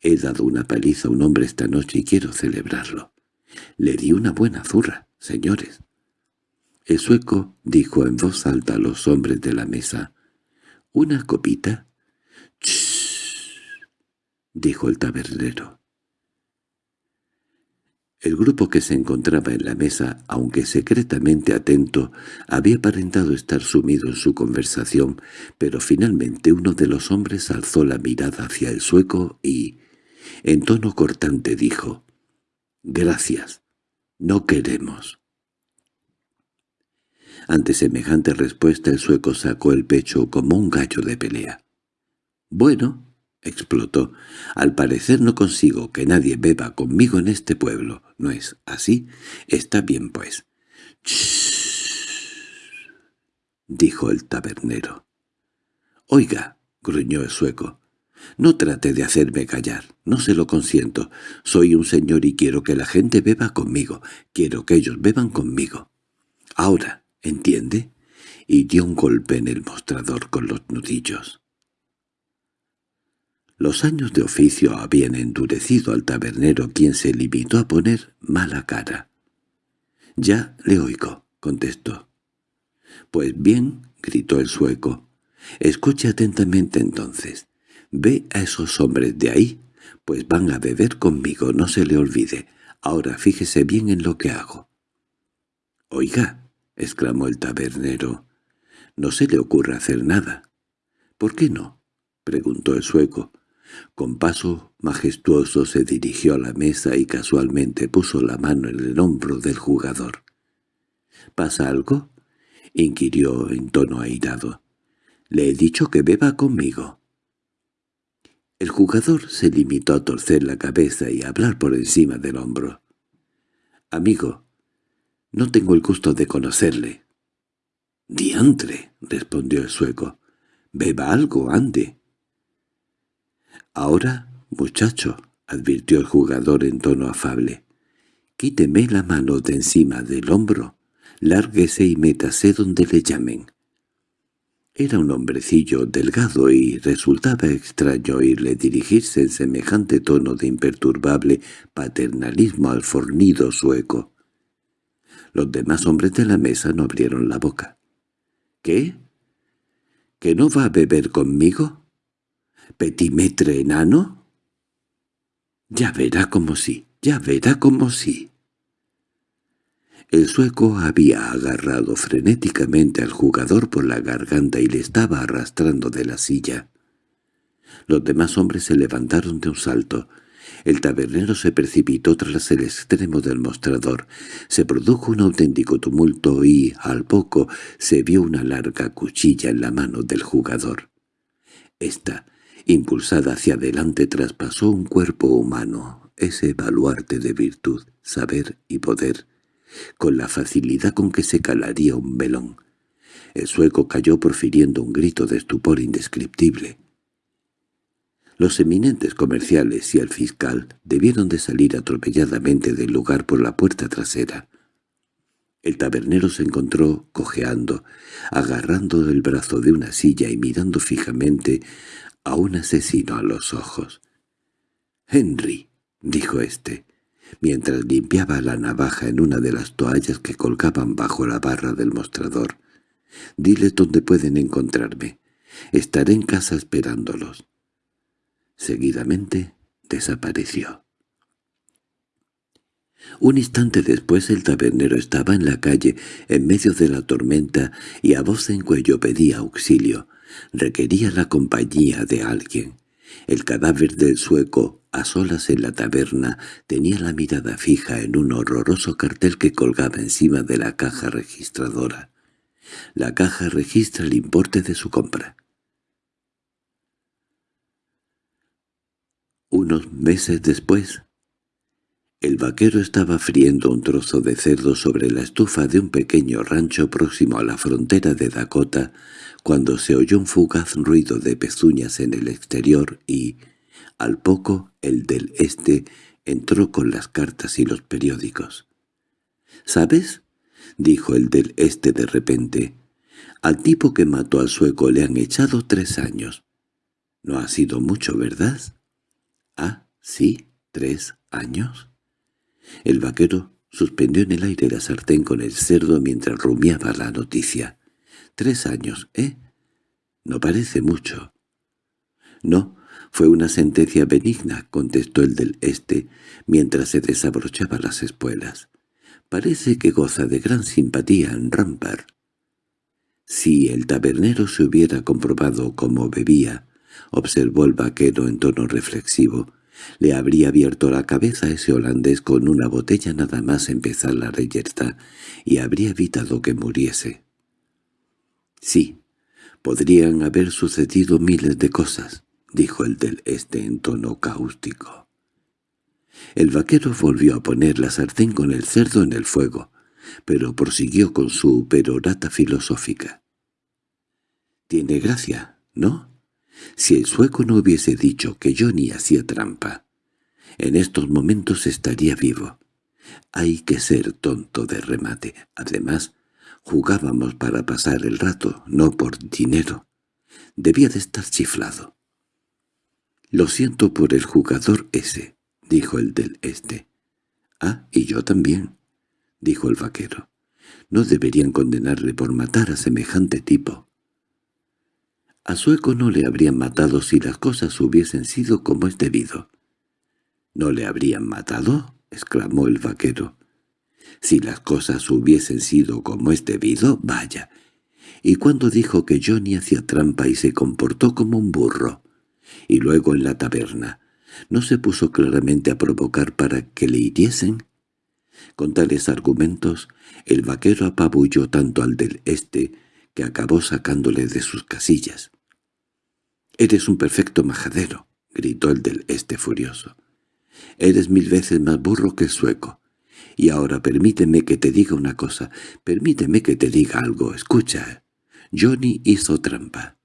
He dado una paliza a un hombre esta noche y quiero celebrarlo. Le di una buena zurra, señores». El sueco dijo en voz alta a los hombres de la mesa. «¿Una copita?» —dijo el tabernero. El grupo que se encontraba en la mesa, aunque secretamente atento, había aparentado estar sumido en su conversación, pero finalmente uno de los hombres alzó la mirada hacia el sueco y, en tono cortante, dijo, «Gracias, no queremos». Ante semejante respuesta el sueco sacó el pecho como un gallo de pelea. «Bueno», explotó. «Al parecer no consigo que nadie beba conmigo en este pueblo. ¿No es así? Está bien, pues». dijo el tabernero. «Oiga», gruñó el sueco, «no trate de hacerme callar, no se lo consiento. Soy un señor y quiero que la gente beba conmigo, quiero que ellos beban conmigo. Ahora, ¿entiende?» Y dio un golpe en el mostrador con los nudillos. Los años de oficio habían endurecido al tabernero quien se limitó a poner mala cara. «Ya le oigo», contestó. «Pues bien», gritó el sueco, «escuche atentamente entonces. Ve a esos hombres de ahí, pues van a beber conmigo, no se le olvide. Ahora fíjese bien en lo que hago». «Oiga», exclamó el tabernero, «no se le ocurre hacer nada». «¿Por qué no?» preguntó el sueco. Con paso majestuoso se dirigió a la mesa y casualmente puso la mano en el hombro del jugador. —¿Pasa algo? —inquirió en tono airado. —Le he dicho que beba conmigo. El jugador se limitó a torcer la cabeza y a hablar por encima del hombro. —Amigo, no tengo el gusto de conocerle. —Diantre —respondió el sueco—. Beba algo, ande. —Ahora, muchacho —advirtió el jugador en tono afable—, quíteme la mano de encima del hombro, lárguese y métase donde le llamen. Era un hombrecillo delgado y resultaba extraño oírle dirigirse en semejante tono de imperturbable paternalismo al fornido sueco. Los demás hombres de la mesa no abrieron la boca. —¿Qué? ¿Que no va a beber conmigo? Petimetre enano? Ya verá como sí, ya verá como sí. El sueco había agarrado frenéticamente al jugador por la garganta y le estaba arrastrando de la silla. Los demás hombres se levantaron de un salto. El tabernero se precipitó tras el extremo del mostrador. Se produjo un auténtico tumulto y, al poco, se vio una larga cuchilla en la mano del jugador. Esta impulsada hacia adelante traspasó un cuerpo humano, ese baluarte de virtud, saber y poder, con la facilidad con que se calaría un velón. El sueco cayó profiriendo un grito de estupor indescriptible. Los eminentes comerciales y el fiscal debieron de salir atropelladamente del lugar por la puerta trasera. El tabernero se encontró cojeando, agarrando el brazo de una silla y mirando fijamente a un asesino a los ojos. «Henry», dijo éste, mientras limpiaba la navaja en una de las toallas que colgaban bajo la barra del mostrador. «Diles dónde pueden encontrarme. Estaré en casa esperándolos». Seguidamente desapareció. Un instante después el tabernero estaba en la calle, en medio de la tormenta, y a voz en cuello pedía auxilio. Requería la compañía de alguien. El cadáver del sueco, a solas en la taberna, tenía la mirada fija en un horroroso cartel que colgaba encima de la caja registradora. La caja registra el importe de su compra. Unos meses después, el vaquero estaba friendo un trozo de cerdo sobre la estufa de un pequeño rancho próximo a la frontera de Dakota, cuando se oyó un fugaz ruido de pezuñas en el exterior y, al poco, el del este entró con las cartas y los periódicos. —¿Sabes? —dijo el del este de repente. —Al tipo que mató al sueco le han echado tres años. No ha sido mucho, ¿verdad? —Ah, sí, tres años. El vaquero suspendió en el aire la sartén con el cerdo mientras rumiaba la noticia. —Tres años, ¿eh? No parece mucho. —No, fue una sentencia benigna —contestó el del este, mientras se desabrochaba las espuelas. —Parece que goza de gran simpatía en Rampar. Si el tabernero se hubiera comprobado cómo bebía, observó el vaquero en tono reflexivo. Le habría abierto la cabeza a ese holandés con una botella nada más empezar la reyerta y habría evitado que muriese. Sí, podrían haber sucedido miles de cosas, dijo el del este en tono cáustico. El vaquero volvió a poner la sartén con el cerdo en el fuego, pero prosiguió con su perorata filosófica. «Tiene gracia, ¿no?» Si el sueco no hubiese dicho que Johnny hacía trampa, en estos momentos estaría vivo. Hay que ser tonto de remate. Además, jugábamos para pasar el rato, no por dinero. Debía de estar chiflado. «Lo siento por el jugador ese», dijo el del este. «Ah, y yo también», dijo el vaquero. «No deberían condenarle por matar a semejante tipo». A Sueco no le habrían matado si las cosas hubiesen sido como es debido. —¿No le habrían matado? —exclamó el vaquero. —Si las cosas hubiesen sido como es debido, vaya. Y cuando dijo que Johnny hacía trampa y se comportó como un burro, y luego en la taberna, ¿no se puso claramente a provocar para que le hiriesen? Con tales argumentos, el vaquero apabulló tanto al del este que acabó sacándole de sus casillas. «Eres un perfecto majadero», gritó el del este furioso. «Eres mil veces más burro que el sueco. Y ahora permíteme que te diga una cosa, permíteme que te diga algo, escucha. Johnny hizo trampa».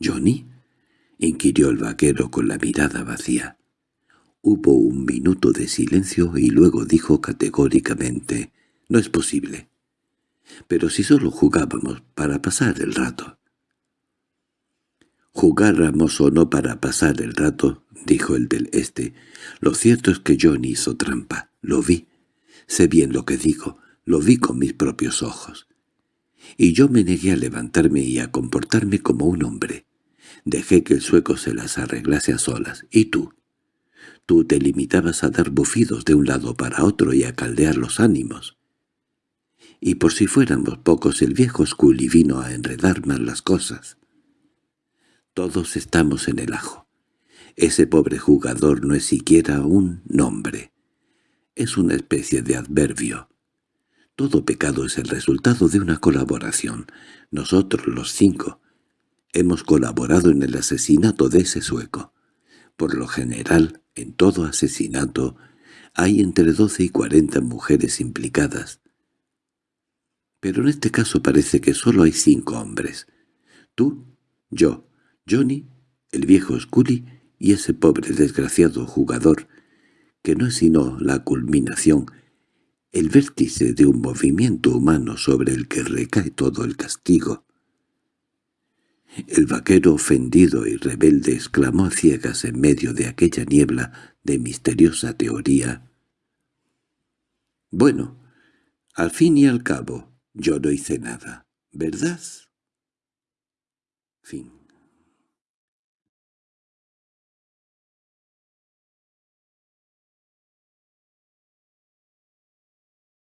«¿Johnny?» inquirió el vaquero con la mirada vacía. Hubo un minuto de silencio y luego dijo categóricamente, «No es posible». «Pero si solo jugábamos para pasar el rato». «Jugáramos o no para pasar el rato», dijo el del este, «lo cierto es que John hizo trampa. Lo vi. Sé bien lo que digo. Lo vi con mis propios ojos. Y yo me negué a levantarme y a comportarme como un hombre. Dejé que el sueco se las arreglase a solas. ¿Y tú?» Tú te limitabas a dar bufidos de un lado para otro y a caldear los ánimos. Y por si fuéramos pocos el viejo Scully vino a enredar más las cosas. Todos estamos en el ajo. Ese pobre jugador no es siquiera un nombre. Es una especie de adverbio. Todo pecado es el resultado de una colaboración. Nosotros, los cinco, hemos colaborado en el asesinato de ese sueco. Por lo general, en todo asesinato, Hay entre doce y cuarenta mujeres implicadas. Pero en este caso parece que solo hay cinco hombres. Tú, yo, Johnny, el viejo Scully y ese pobre desgraciado jugador, que no es sino la culminación, el vértice de un movimiento humano sobre el que recae todo el castigo. El vaquero ofendido y rebelde exclamó a ciegas en medio de aquella niebla de misteriosa teoría. «Bueno, al fin y al cabo, yo no hice nada, ¿verdad?» Fin